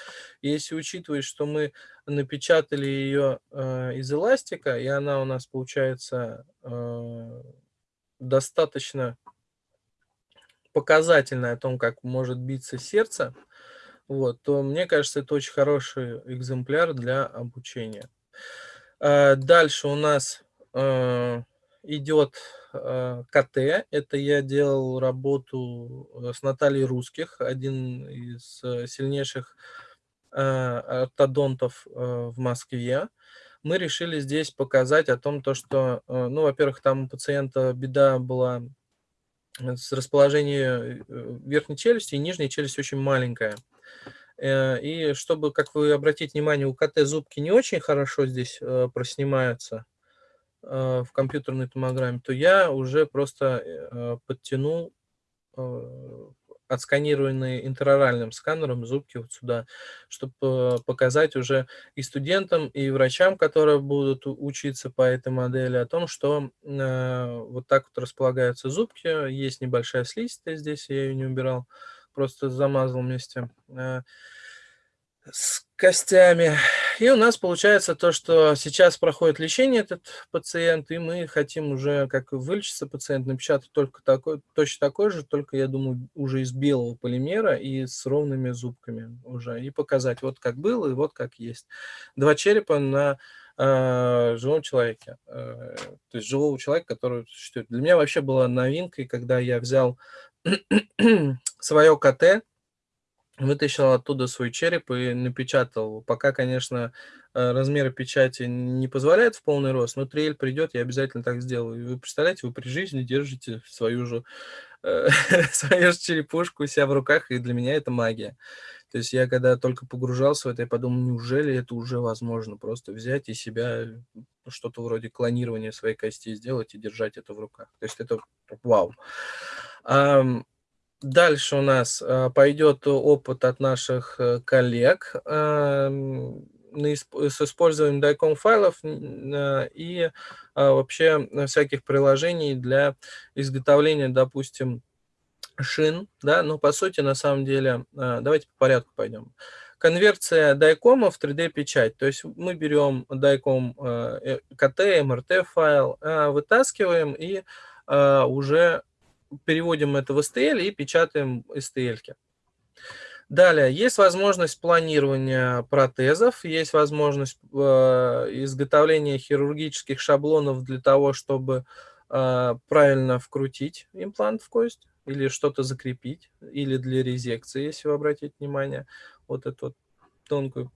если учитывать, что мы напечатали ее э, из эластика, и она у нас получается э, достаточно показательная о том, как может биться сердце, вот, то мне кажется, это очень хороший экземпляр для обучения. Э, дальше у нас э, идет э, КТ. Это я делал работу с Натальей Русских, один из сильнейших ортодонтов в Москве. Мы решили здесь показать о том, то, что, ну, во-первых, там у пациента беда была с расположением верхней челюсти, и нижняя челюсть очень маленькая. И чтобы, как вы обратите внимание, у КТ зубки не очень хорошо здесь проснимаются, Э, в компьютерной томограмме, то я уже просто э, подтянул э, отсканированные интероральным сканером зубки вот сюда, чтобы показать уже и студентам, и врачам, которые будут учиться по этой модели, о том, что вот так вот располагаются зубки, есть небольшая слизистая здесь, я ее не убирал, просто замазал вместе с костями. И у нас получается то, что сейчас проходит лечение этот пациент, и мы хотим уже, как вылечиться пациент, напечатать только такой, точно такой же, только, я думаю, уже из белого полимера и с ровными зубками уже, и показать вот как было и вот как есть. Два черепа на э, живом человеке, э, то есть живого человека, который существует. Для меня вообще была новинкой, когда я взял свое КТ, Вытащил оттуда свой череп и напечатал. Пока, конечно, э, размеры печати не позволяют в полный рост, но 3L придет, я обязательно так сделаю. Вы представляете, вы при жизни держите свою же, э, свою же черепушку у себя в руках, и для меня это магия. То есть я когда только погружался в это, я подумал, неужели это уже возможно? Просто взять и себя, ну, что-то вроде клонирования своей кости сделать и держать это в руках. То есть это вау. Дальше у нас а, пойдет опыт от наших э, коллег эм, с использованием DICOM файлов э, и вообще всяких приложений для изготовления, допустим, шин, да, но по сути, на самом деле, давайте по порядку пойдем. Конверсия DICOM в 3D-печать, то есть мы берем DICOM KT, MRT файл, вытаскиваем и уже переводим это в STL и печатаем STL. -ки. Далее, есть возможность планирования протезов, есть возможность э, изготовления хирургических шаблонов для того, чтобы э, правильно вкрутить имплант в кость или что-то закрепить, или для резекции, если вы обратите внимание, вот эту вот тонкую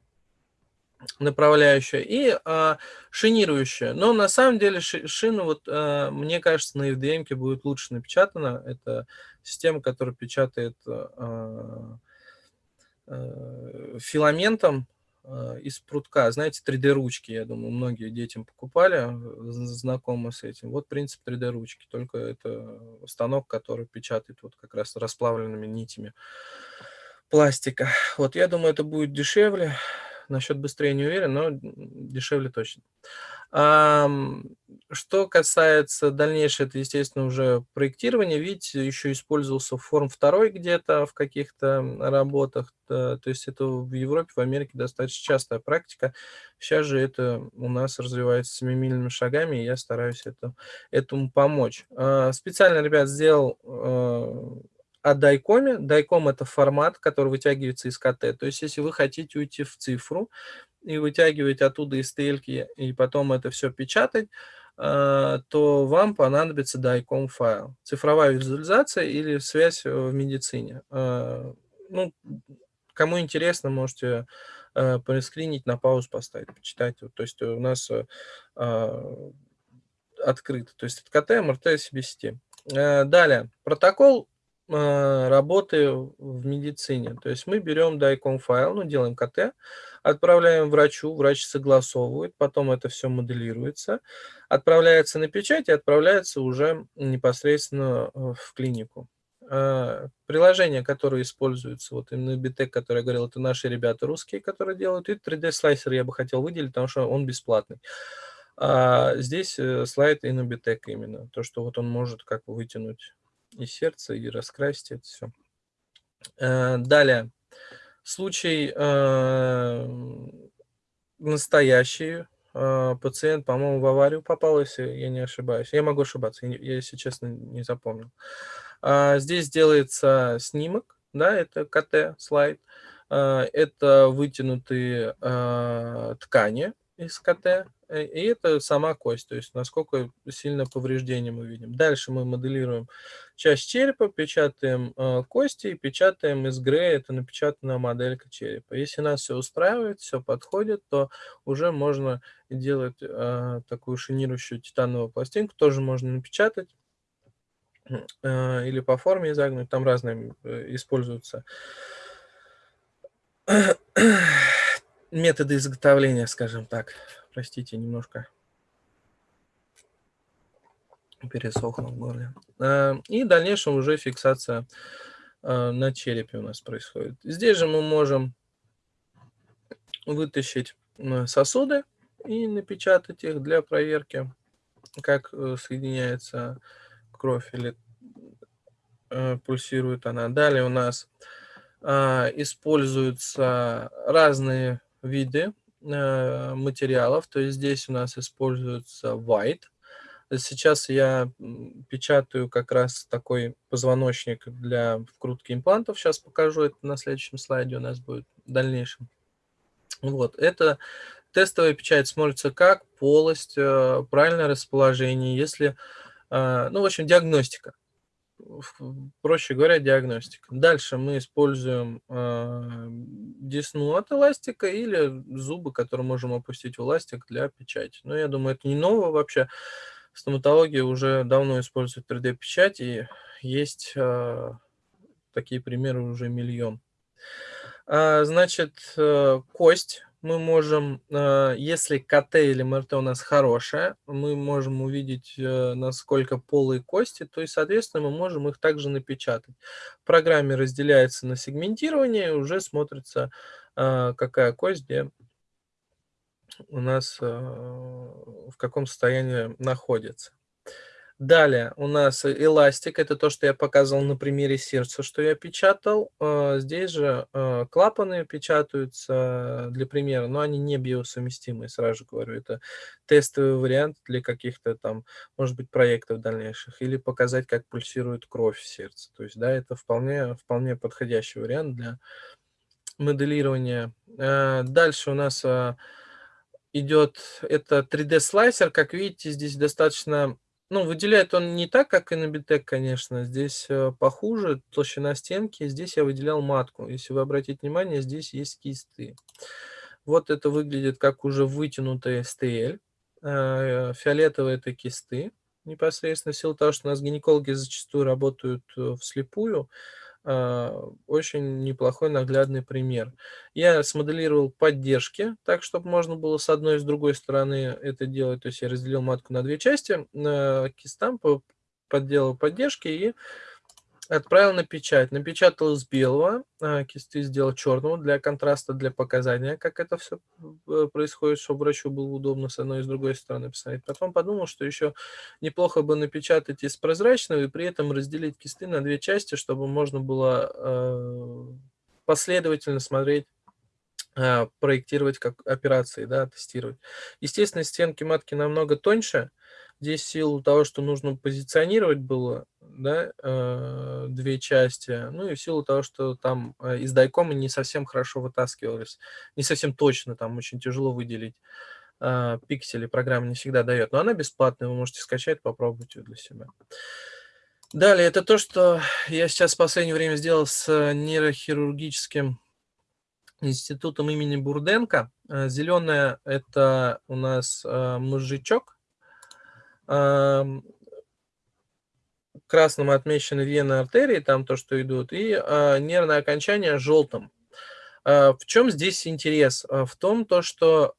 направляющая и а, шинирующая. Но на самом деле ши, шина, вот, а, мне кажется, на FDM будет лучше напечатана. Это система, которая печатает а, а, филаментом а, из прутка. Знаете, 3D-ручки, я думаю, многие детям покупали, знакомы с этим. Вот принцип 3D-ручки, только это станок, который печатает вот как раз расплавленными нитями пластика. Вот я думаю, это будет дешевле, Насчет быстрее не уверен, но дешевле точно. Что касается дальнейшего, это, естественно, уже проектирование. Видите, еще использовался форм второй где-то в каких-то работах. То есть это в Европе, в Америке достаточно частая практика. Сейчас же это у нас развивается семимильными шагами, и я стараюсь это, этому помочь. А, специально, ребят, сделал а, о дайкоме. Дайком – это формат, который вытягивается из КТ. То есть, если вы хотите уйти в цифру и вытягивать оттуда из стельки, и потом это все печатать, э, то вам понадобится дайком файл. Цифровая визуализация или связь в медицине. Э, ну, кому интересно, можете э, проскринить, на паузу поставить, почитать. То есть у нас открыто. То есть это КТ, МРТ, CBCT. Далее, протокол а, работы в медицине. То есть мы берем DICOM файл, ну, делаем КТ, отправляем врачу, врач согласовывает, потом это все моделируется, отправляется на печать и отправляется уже непосредственно э, в клинику. А, приложение, которое используется, вот именно Bitec, который я говорил, это наши ребята русские, которые делают, и 3D-слайсер я бы хотел выделить, потому что он бесплатный. А здесь э, слайд Inubitec именно, то, что вот он может как вытянуть и сердце, и раскрасьте это все. Э, далее. Случай э, настоящий. Э, пациент, по-моему, в аварию попал, если я не ошибаюсь. Я могу ошибаться, я, если честно, не запомнил. Здесь делается снимок, да, это КТ-слайд. Это вытянутые ткани из КТ, и это сама кость, то есть насколько сильно повреждение мы видим. Дальше мы моделируем часть черепа, печатаем э, кости печатаем из грея, это напечатанная моделька черепа. Если нас все устраивает, все подходит, то уже можно делать э, такую шинирующую титановую пластинку, тоже можно напечатать э, или по форме изогнуть, там разные э, используются методы изготовления, скажем так. Простите, немножко пересохло в горле. А, и в дальнейшем уже фиксация а, на черепе у нас происходит. Здесь же мы можем вытащить сосуды и напечатать их для проверки, как э, соединяется кровь или э, пульсирует она. Далее у нас а, используются разные виды Э, материалов. То есть здесь у нас используется white. Сейчас я печатаю как раз такой позвоночник для вкрутки имплантов. Сейчас покажу это на следующем слайде у нас будет в дальнейшем. Вот, это тестовая печать смотрится как полость, э, правильное расположение, если, э, ну, в общем, диагностика. Проще говоря, диагностика. Дальше мы используем э, десну от эластика или зубы, которые можем опустить в эластик для печати. Но я думаю, это не новое вообще. Стоматология уже давно использует 3D-печать, и есть э, такие примеры уже миллион. А, значит, э, кость мы можем, э, если КТ или МРТ у нас хорошая, мы можем увидеть, э, насколько полые кости, то есть, соответственно, мы можем их также напечатать. В программе разделяется на сегментирование, и уже смотрится, какая кость где у нас в каком состоянии находится. Далее у нас эластик, это то, что я показывал на примере сердца, что я печатал. А, здесь же а, клапаны печатаются для примера, но они не биосовместимые, сразу говорю. Это тестовый вариант для каких-то там, может быть, проектов дальнейших, или показать, как пульсирует кровь в сердце. То есть, да, это вполне, вполне подходящий вариант для моделирования. А, дальше у нас идет это 3D-слайсер. Как видите, здесь достаточно ну, выделяет он не так, как и на Битек, конечно. Здесь э, похуже, толщина стенки. Здесь я выделял матку. Если вы обратите внимание, здесь есть кисты. Вот это выглядит как уже вытянутая STL. Э, фиолетовые это кисты. Непосредственно в силу того, что у нас гинекологи зачастую работают э, вслепую, очень неплохой наглядный пример. Я смоделировал поддержки, так, чтобы можно было с одной и с другой стороны это делать. То есть я разделил матку на две части, кистам подделал поддержки и Отправил на печать. Напечатал из белого, а, кисты сделал черного для контраста, для показания, как это все э, происходит, чтобы врачу было удобно с одной и с другой стороны посмотреть. Потом подумал, что еще неплохо бы напечатать из прозрачного и при этом разделить кисты на две части, чтобы можно было э, последовательно смотреть а, проектировать как операции, да, тестировать. Естественно, стенки матки намного тоньше. Здесь в силу того, что нужно позиционировать было, да, э, две части, ну и в силу того, что там э, из дайкома не совсем хорошо вытаскивались, не совсем точно, там очень тяжело выделить э, пиксели, программа не всегда дает, но она бесплатная, вы можете скачать, попробовать ее для себя. Далее, это то, что я сейчас в последнее время сделал с нейрохирургическим институтом имени Бурденко. Зеленая – это у нас мозжечок, красным отмечены вены артерии, там то, что идут, и э, нервное окончание желтым. Э, в чем здесь интерес? Э, в том, то, что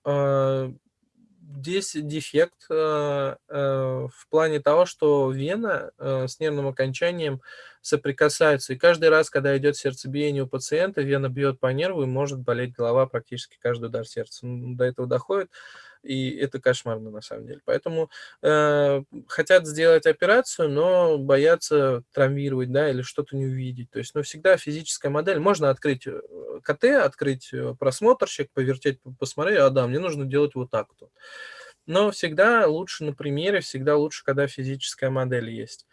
здесь дефект в плане того, что вена с нервным окончанием соприкасаются. И каждый раз, когда идет сердцебиение у пациента, вена бьет по нерву и может болеть голова практически каждый удар сердца. До этого доходит и это кошмарно на самом деле. Поэтому э, хотят сделать операцию, но боятся травмировать, да, или что-то не увидеть. То есть, ну, всегда физическая модель. Можно открыть э, КТ, открыть э, просмотрщик, повертеть, посмотреть, а да, мне нужно делать вот так вот. Но всегда лучше на примере, всегда лучше, когда физическая модель есть.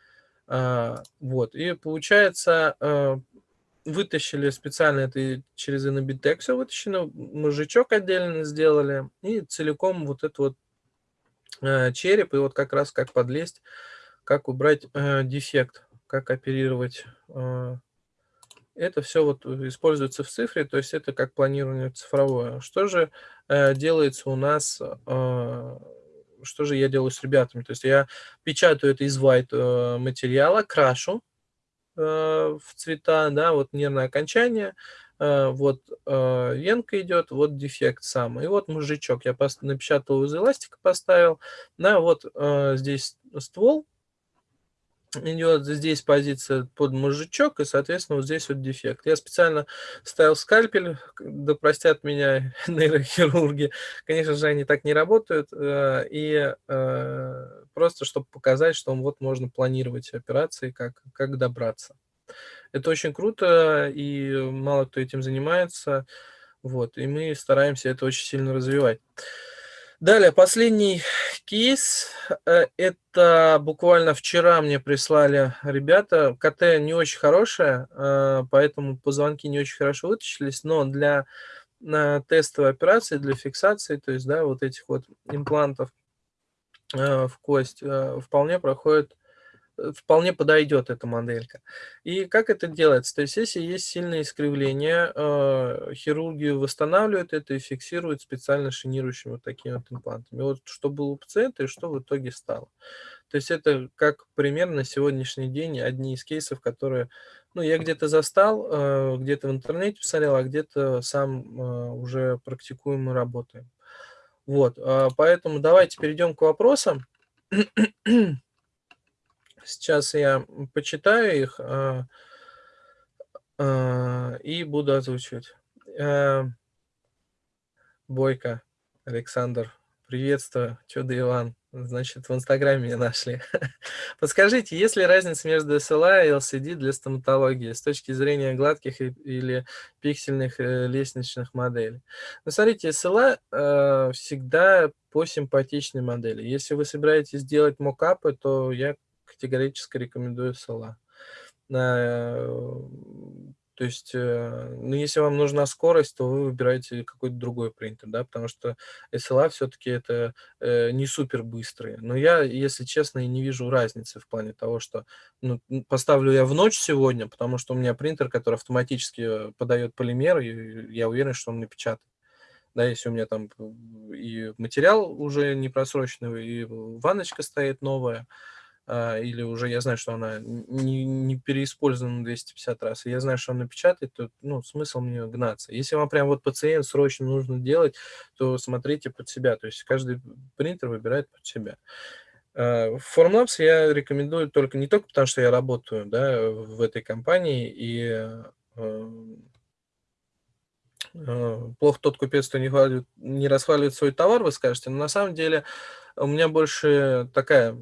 А, вот, и получается, э, вытащили специально это через Inabitec все вытащено, мужичок отдельно сделали, и целиком вот этот вот э, череп, и вот как раз как подлезть, как убрать э, дефект, как оперировать. Э, это все вот используется в цифре, то есть это как планирование цифровое. Что же э, делается у нас, э, что же я делаю с ребятами? То есть я печатаю это из white э, материала, крашу, в цвета, да, вот нервное окончание, э, вот э, венка идет, вот дефект сам. И вот мужичок я напечатал из эластика, поставил, да, вот здесь ствол, идет здесь позиция под мужичок, и, соответственно, вот здесь вот дефект. Я специально ставил скальпель, да простят меня нейрохирурги, конечно же, они так не работают, и просто чтобы показать, что вот можно планировать операции, как, как добраться. Это очень круто, и мало кто этим занимается, вот, и мы стараемся это очень сильно развивать. Далее, последний кейс. Э, это буквально вчера мне прислали ребята. КТ не очень хорошая, э, поэтому позвонки не очень хорошо вытащились, но для тестовой операции, для фиксации, то есть, да, вот этих вот имплантов, Э, в кость э, вполне проходит э, вполне подойдет эта моделька. И как это делается? То есть если есть сильное искривление, э, хирургию восстанавливают это и фиксируют специально шинирующими вот такими вот имплантами. Вот что было у пациента и что в итоге стало. То есть это как пример на сегодняшний день одни из кейсов, которые ну, я где-то застал, э, где-то в интернете посмотрел, а где-то сам э, уже практикуем и работаем. Вот, а, поэтому давайте перейдем к вопросам. Сейчас я почитаю их а, а, и буду озвучивать. Бойко, Александр, приветствую, чудо Иван. Значит, в Инстаграме меня нашли. Подскажите, есть ли разница между SLA и LCD для стоматологии с точки зрения гладких или пиксельных э, лестничных моделей? Ну, смотрите, SLA э, всегда по симпатичной модели. Если вы собираетесь делать мокапы, то я категорически рекомендую SLA. То есть, э, ну, если вам нужна скорость, то вы выбираете какой-то другой принтер, да, потому что SLA все-таки это э, не супер быстрые. Но я, если честно, и не вижу разницы в плане того, что ну, поставлю я в ночь сегодня, потому что у меня принтер, который автоматически э, подает полимер, и я уверен, что он напечатает. Да, если у меня там и материал уже не просроченный, и ванночка стоит новая, или уже я знаю, что она не, не переиспользована 250 раз, и я знаю, что она напечатает, то ну, смысл мне гнаться. Если вам прям вот пациент срочно нужно делать, то смотрите под себя, то есть каждый принтер выбирает под себя. А, Formlabs я рекомендую только не только потому, что я работаю да, в этой компании, и э, э, плохо тот купец, кто не, хвалит, не расхваливает свой товар, вы скажете, но на самом деле у меня больше такая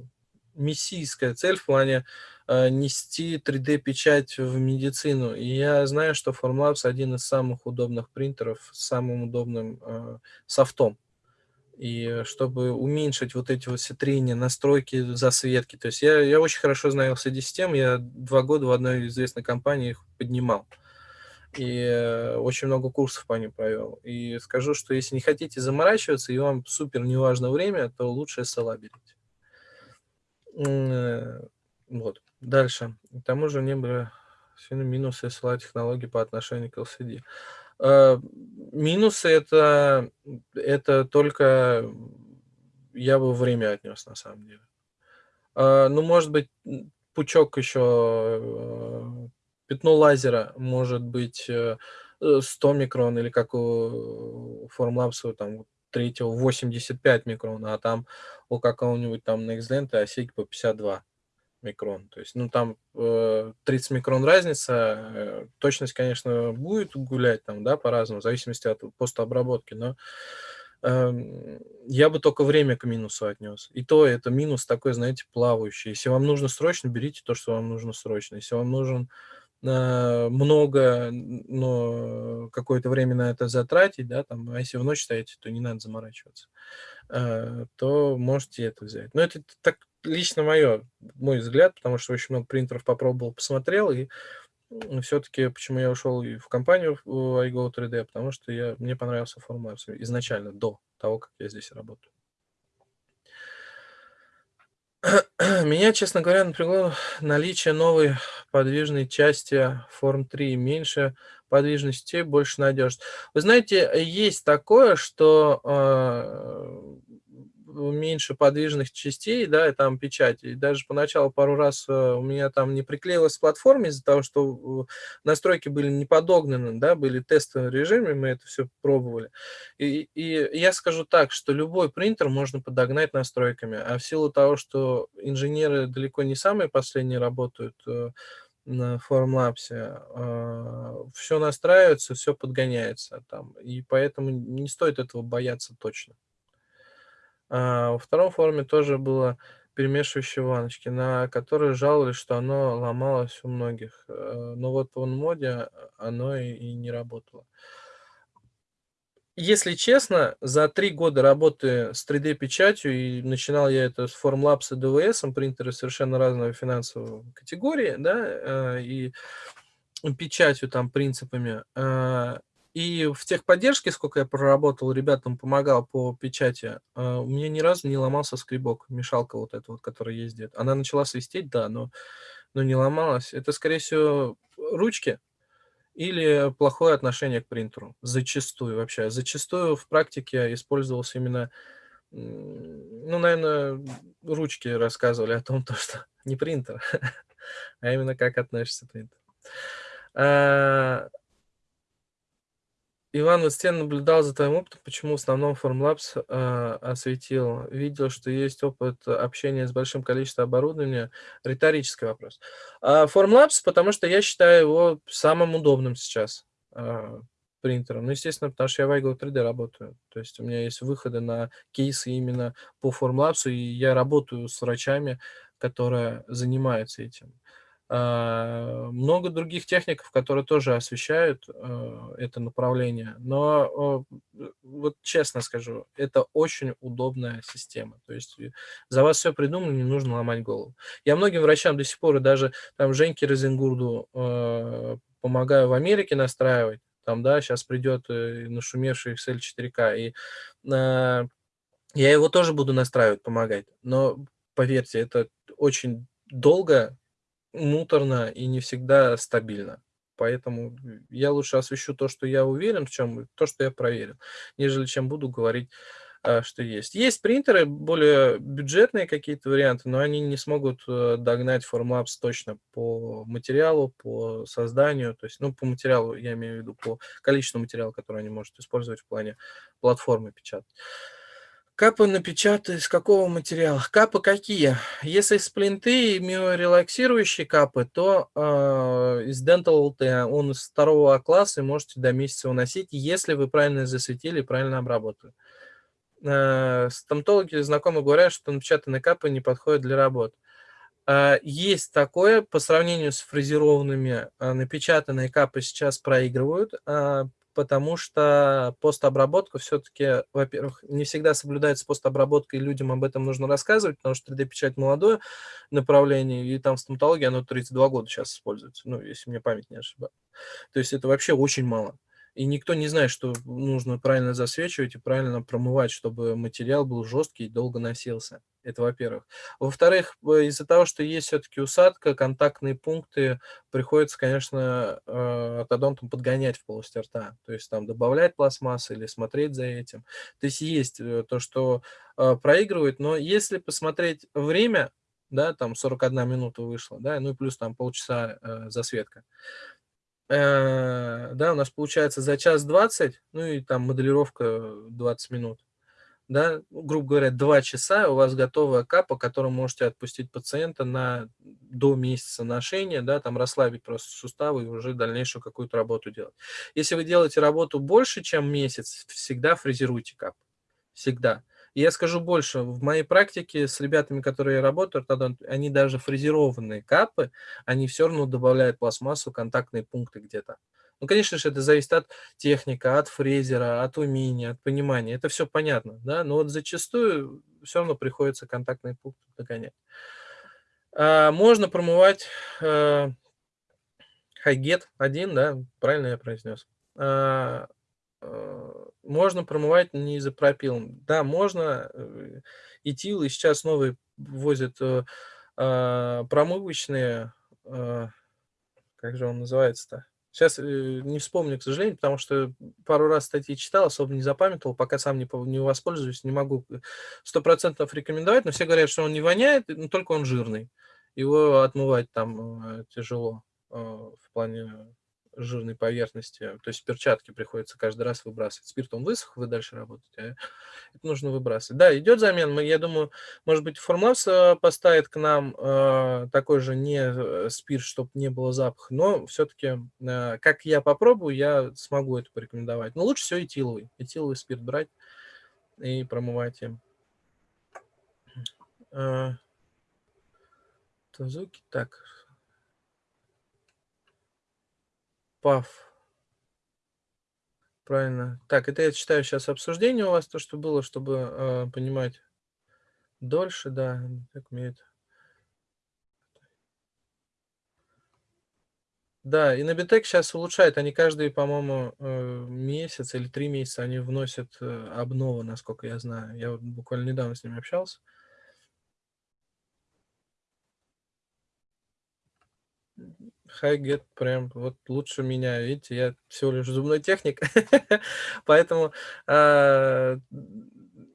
мессийская цель в плане э, нести 3D-печать в медицину. И я знаю, что Formlabs один из самых удобных принтеров с самым удобным э, софтом. И чтобы уменьшить вот эти вот все трения, настройки, засветки. То есть я, я очень хорошо знаю LCD-систем, я два года в одной известной компании их поднимал. И очень много курсов по ним провел. И скажу, что если не хотите заморачиваться, и вам супер не важно время, то лучше SLA берите. Э, вот. Дальше. К тому же не были сильно минусы SLA технологии по отношению к LCD. Э, минусы это, это только я бы время отнес на самом деле. Э, ну, может быть, пучок еще, пятно лазера может быть 100 микрон или как у Formlabs там третьего 85 микрон, а там у какого-нибудь там NextLent осейки по 52 микрон. То есть, ну, там э, 30 микрон разница. Э, точность, конечно, будет гулять там, да, по-разному, в зависимости от постообработки, но э, я бы только время к минусу отнес. И то это минус такой, знаете, плавающий. Если вам нужно срочно, берите то, что вам нужно срочно. Если вам нужен э, много, но какое-то время на это затратить, да, там, а если в ночь стоите, то не надо заморачиваться. Э, то можете это взять. Но это так лично мое, мой взгляд, потому что очень много принтеров попробовал, посмотрел, и все-таки почему я ушел в компанию iGo 3D, потому что я, мне понравился формат изначально, до того, как я здесь работаю. Меня, честно говоря, напрягло наличие новой подвижной части форм 3. Меньше подвижности, больше надежности. Вы знаете, есть такое, что э, меньше подвижных частей, да, и там печати. И даже поначалу пару раз э, у меня там не приклеилась платформа из-за того, что настройки были не подогнаны, да, были тестовые режимы, мы это все пробовали. И, и я скажу так, что любой принтер можно подогнать настройками, а в силу того, что инженеры далеко не самые последние работают, э, на Formlabs, э, все настраивается, все подгоняется там, и поэтому не стоит этого бояться точно. А, во втором форуме тоже было перемешивающие ванночки, на которые жаловались, что оно ломалось у многих. Э, но вот в моде оно и, и не работало. Если честно, за три года работы с 3D-печатью, и начинал я это с Formlabs и DVS, принтеры совершенно разной финансовой категории, да, э, и печатью там принципами, э, И в техподдержке, сколько я проработал, ребятам помогал по печати, а, у меня ни разу не ломался скребок, мешалка вот эта вот, которая ездит. Она начала свистеть, да, но но не ломалась. Это, скорее всего, ручки или плохое отношение к принтеру. Зачастую вообще. Зачастую в практике использовался именно, ну, наверное, ручки рассказывали о том, то, что не принтер, а именно как относится принтер. Иван, вот Стен наблюдал за твоим опытом, почему в основном Formlabs э, осветил. Видел, что есть опыт общения с большим количеством оборудования. Риторический вопрос. А Formlabs, потому что я считаю его самым удобным сейчас э, принтером. Ну, естественно, потому что я в iGo 3D работаю. То есть у меня есть выходы на кейсы именно по Formlabs, и я работаю с врачами, которые занимаются этим. А, много других техников, которые тоже освещают э, это направление. Но вот честно скажу, это очень удобная система. То есть за вас все придумано, не нужно ломать голову. Я многим врачам до сих пор, и даже там Женьке Розенгурду э, помогаю в Америке настраивать. Там, да, сейчас придет э, нашумевший Excel 4K, и я его тоже буду настраивать, помогать. Но поверьте, это очень долго, муторно и не всегда стабильно. Поэтому я лучше освещу то, что я уверен в чем, то, что я проверил, нежели чем буду говорить, а, что есть. Есть принтеры, более бюджетные какие-то варианты, но они не смогут э, догнать Formlabs точно по материалу, по созданию, то есть, ну, по материалу, я имею в виду, по количеству материала, который они могут использовать в плане платформы печатать. Капы напечатать из какого материала? Капы какие? Если сплинты и миорелаксирующие капы, то э, из Dental LT он из второго класса и можете до месяца уносить, если вы правильно засветили и правильно обработали. Э, стоматологи знакомые говорят, что напечатанные капы не подходят для работы. Э, есть такое, по сравнению с фрезерованными, напечатанные капы сейчас проигрывают, потому что постобработка все-таки, во-первых, не всегда соблюдается постобработка, и людям об этом нужно рассказывать, потому что 3D-печать молодое направление, и там в стоматологии оно 32 года сейчас используется, ну, если мне память не ошибается. То есть это вообще очень мало. И никто не знает, что нужно правильно засвечивать и правильно промывать, чтобы материал был жесткий и долго носился. Это во-первых. Во-вторых, из-за того, что есть все-таки усадка, контактные пункты, приходится, конечно, э, ортодонтом подгонять в полости рта. То есть там добавлять пластмассы или смотреть за этим. То есть есть э, то, что э, проигрывает, но если посмотреть время, да, там 41 минута вышло, да, ну и плюс там полчаса засветка, да, у нас получается за час 20, ну и там моделировка 20 минут да, ну, грубо говоря, 2 часа у вас готовая капа, которую можете отпустить пациента на до месяца ношения, да, там расслабить просто суставы и уже дальнейшую какую-то работу делать. Если вы делаете работу больше, чем месяц, всегда фрезеруйте кап. Всегда. И я скажу больше, в моей практике с ребятами, которые я работаю, они даже фрезерованные капы, они все равно добавляют пластмассу, контактные пункты где-то. Ну, конечно же, это зависит от техника, от фрезера, от умения, от понимания. Это все понятно, да, но вот зачастую все равно приходится контактный пункт догонять. А, можно промывать а, хайгет 1, да, правильно я произнес. А, а, можно промывать не изопропилом. Да, можно. Э, Этил, и сейчас новые возят а, а, промывочные, а, как же он называется-то? Сейчас э, не вспомню, к сожалению, потому что пару раз статьи читал, особо не запамятовал, пока сам не, не воспользуюсь, не могу сто процентов рекомендовать, но все говорят, что он не воняет, но только он жирный. Его отмывать там э, тяжело э, в плане жирной поверхности. То есть перчатки приходится каждый раз выбрасывать. Спирт он высох, вы дальше работаете. А это нужно выбрасывать. Да, идет замена. Я думаю, может быть, Формлабс поставит к нам э, такой же не э, спирт, чтобы не было запаха. Но все-таки, э, как я попробую, я смогу это порекомендовать. Но лучше всего этиловый. Этиловый спирт брать и промывать им. Э, Тазуки. Так, Пав. Правильно. Так, это я читаю сейчас обсуждение у вас, то, что было, чтобы э, понимать дольше, да, так умеет. Да, и Nabitech щас улучшает. Они каждый, по-моему, э, месяц или 3 месяца они вносят, э, обновы, насколько я знаю. Я вот буквально недавно с ними общался. HiGet прям вот лучше меня. Видите, я всего лишь зубной техник, поэтому, а,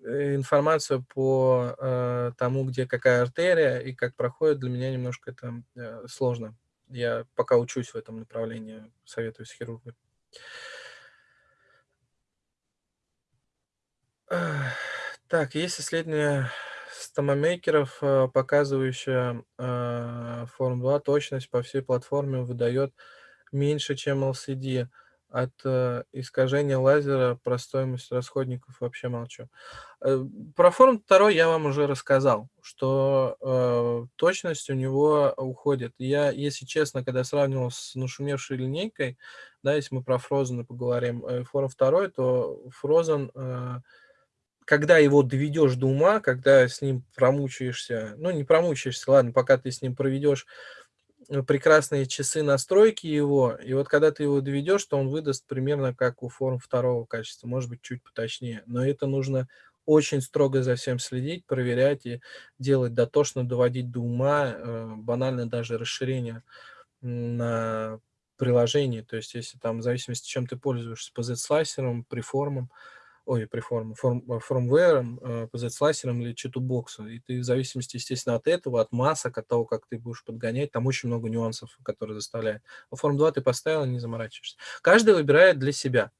э, информацию по, э, тому, где какая артерия и как проходит, для меня немножко это, э, сложно. Я пока учусь в этом направлении, советуюсь с хирургом. Так, есть исследование стоматомейкеров, э, показывающее, а, Форм-2 точность по всей платформе выдает меньше, чем LCD. От, э, искажения лазера про стоимость расходников вообще молчу. Э, про Форм-2 я вам уже рассказал, что, э, точность у него уходит. Я, если честно, когда сравнивал с нашумевшей линейкой, да, если мы про Фрозена поговорим, э, Форм-2, то э, когда его доведешь до ума, когда с ним промучаешься, ну, не промучаешься, ладно, пока ты с ним проведешь, э, прекрасные часы настройки его, и вот когда ты его доведешь, то он выдаст примерно как у Форм-2 качества, может быть, чуть поточнее. Но это нужно очень строго за всем следить, проверять и делать дотошно, доводить до ума, э, банально даже расширение на приложении. То есть если там в зависимости, чем ты пользуешься, PZ-слайсером, преформом, ой, преформом, форм э, фромвером, э, PZ-слайсером или читубоксом. И ты в зависимости, естественно, от этого, от масок, от того, как ты будешь подгонять, там очень много нюансов, которые заставляют. Но Форм-2 ты поставил, не заморачиваешься. Каждый выбирает для себя.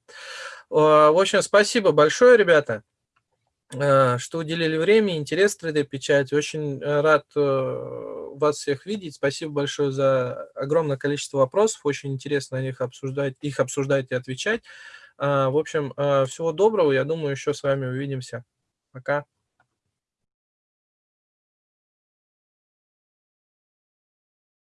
А, в общем, спасибо большое, ребята, э, что уделили время, интерес 3D-печати. Очень рад вас всех видеть. Спасибо большое за огромное количество вопросов. Очень интересно них обсуждать, их обсуждать и отвечать. А, в общем, а, всего доброго. Я думаю, еще с вами увидимся. Пока.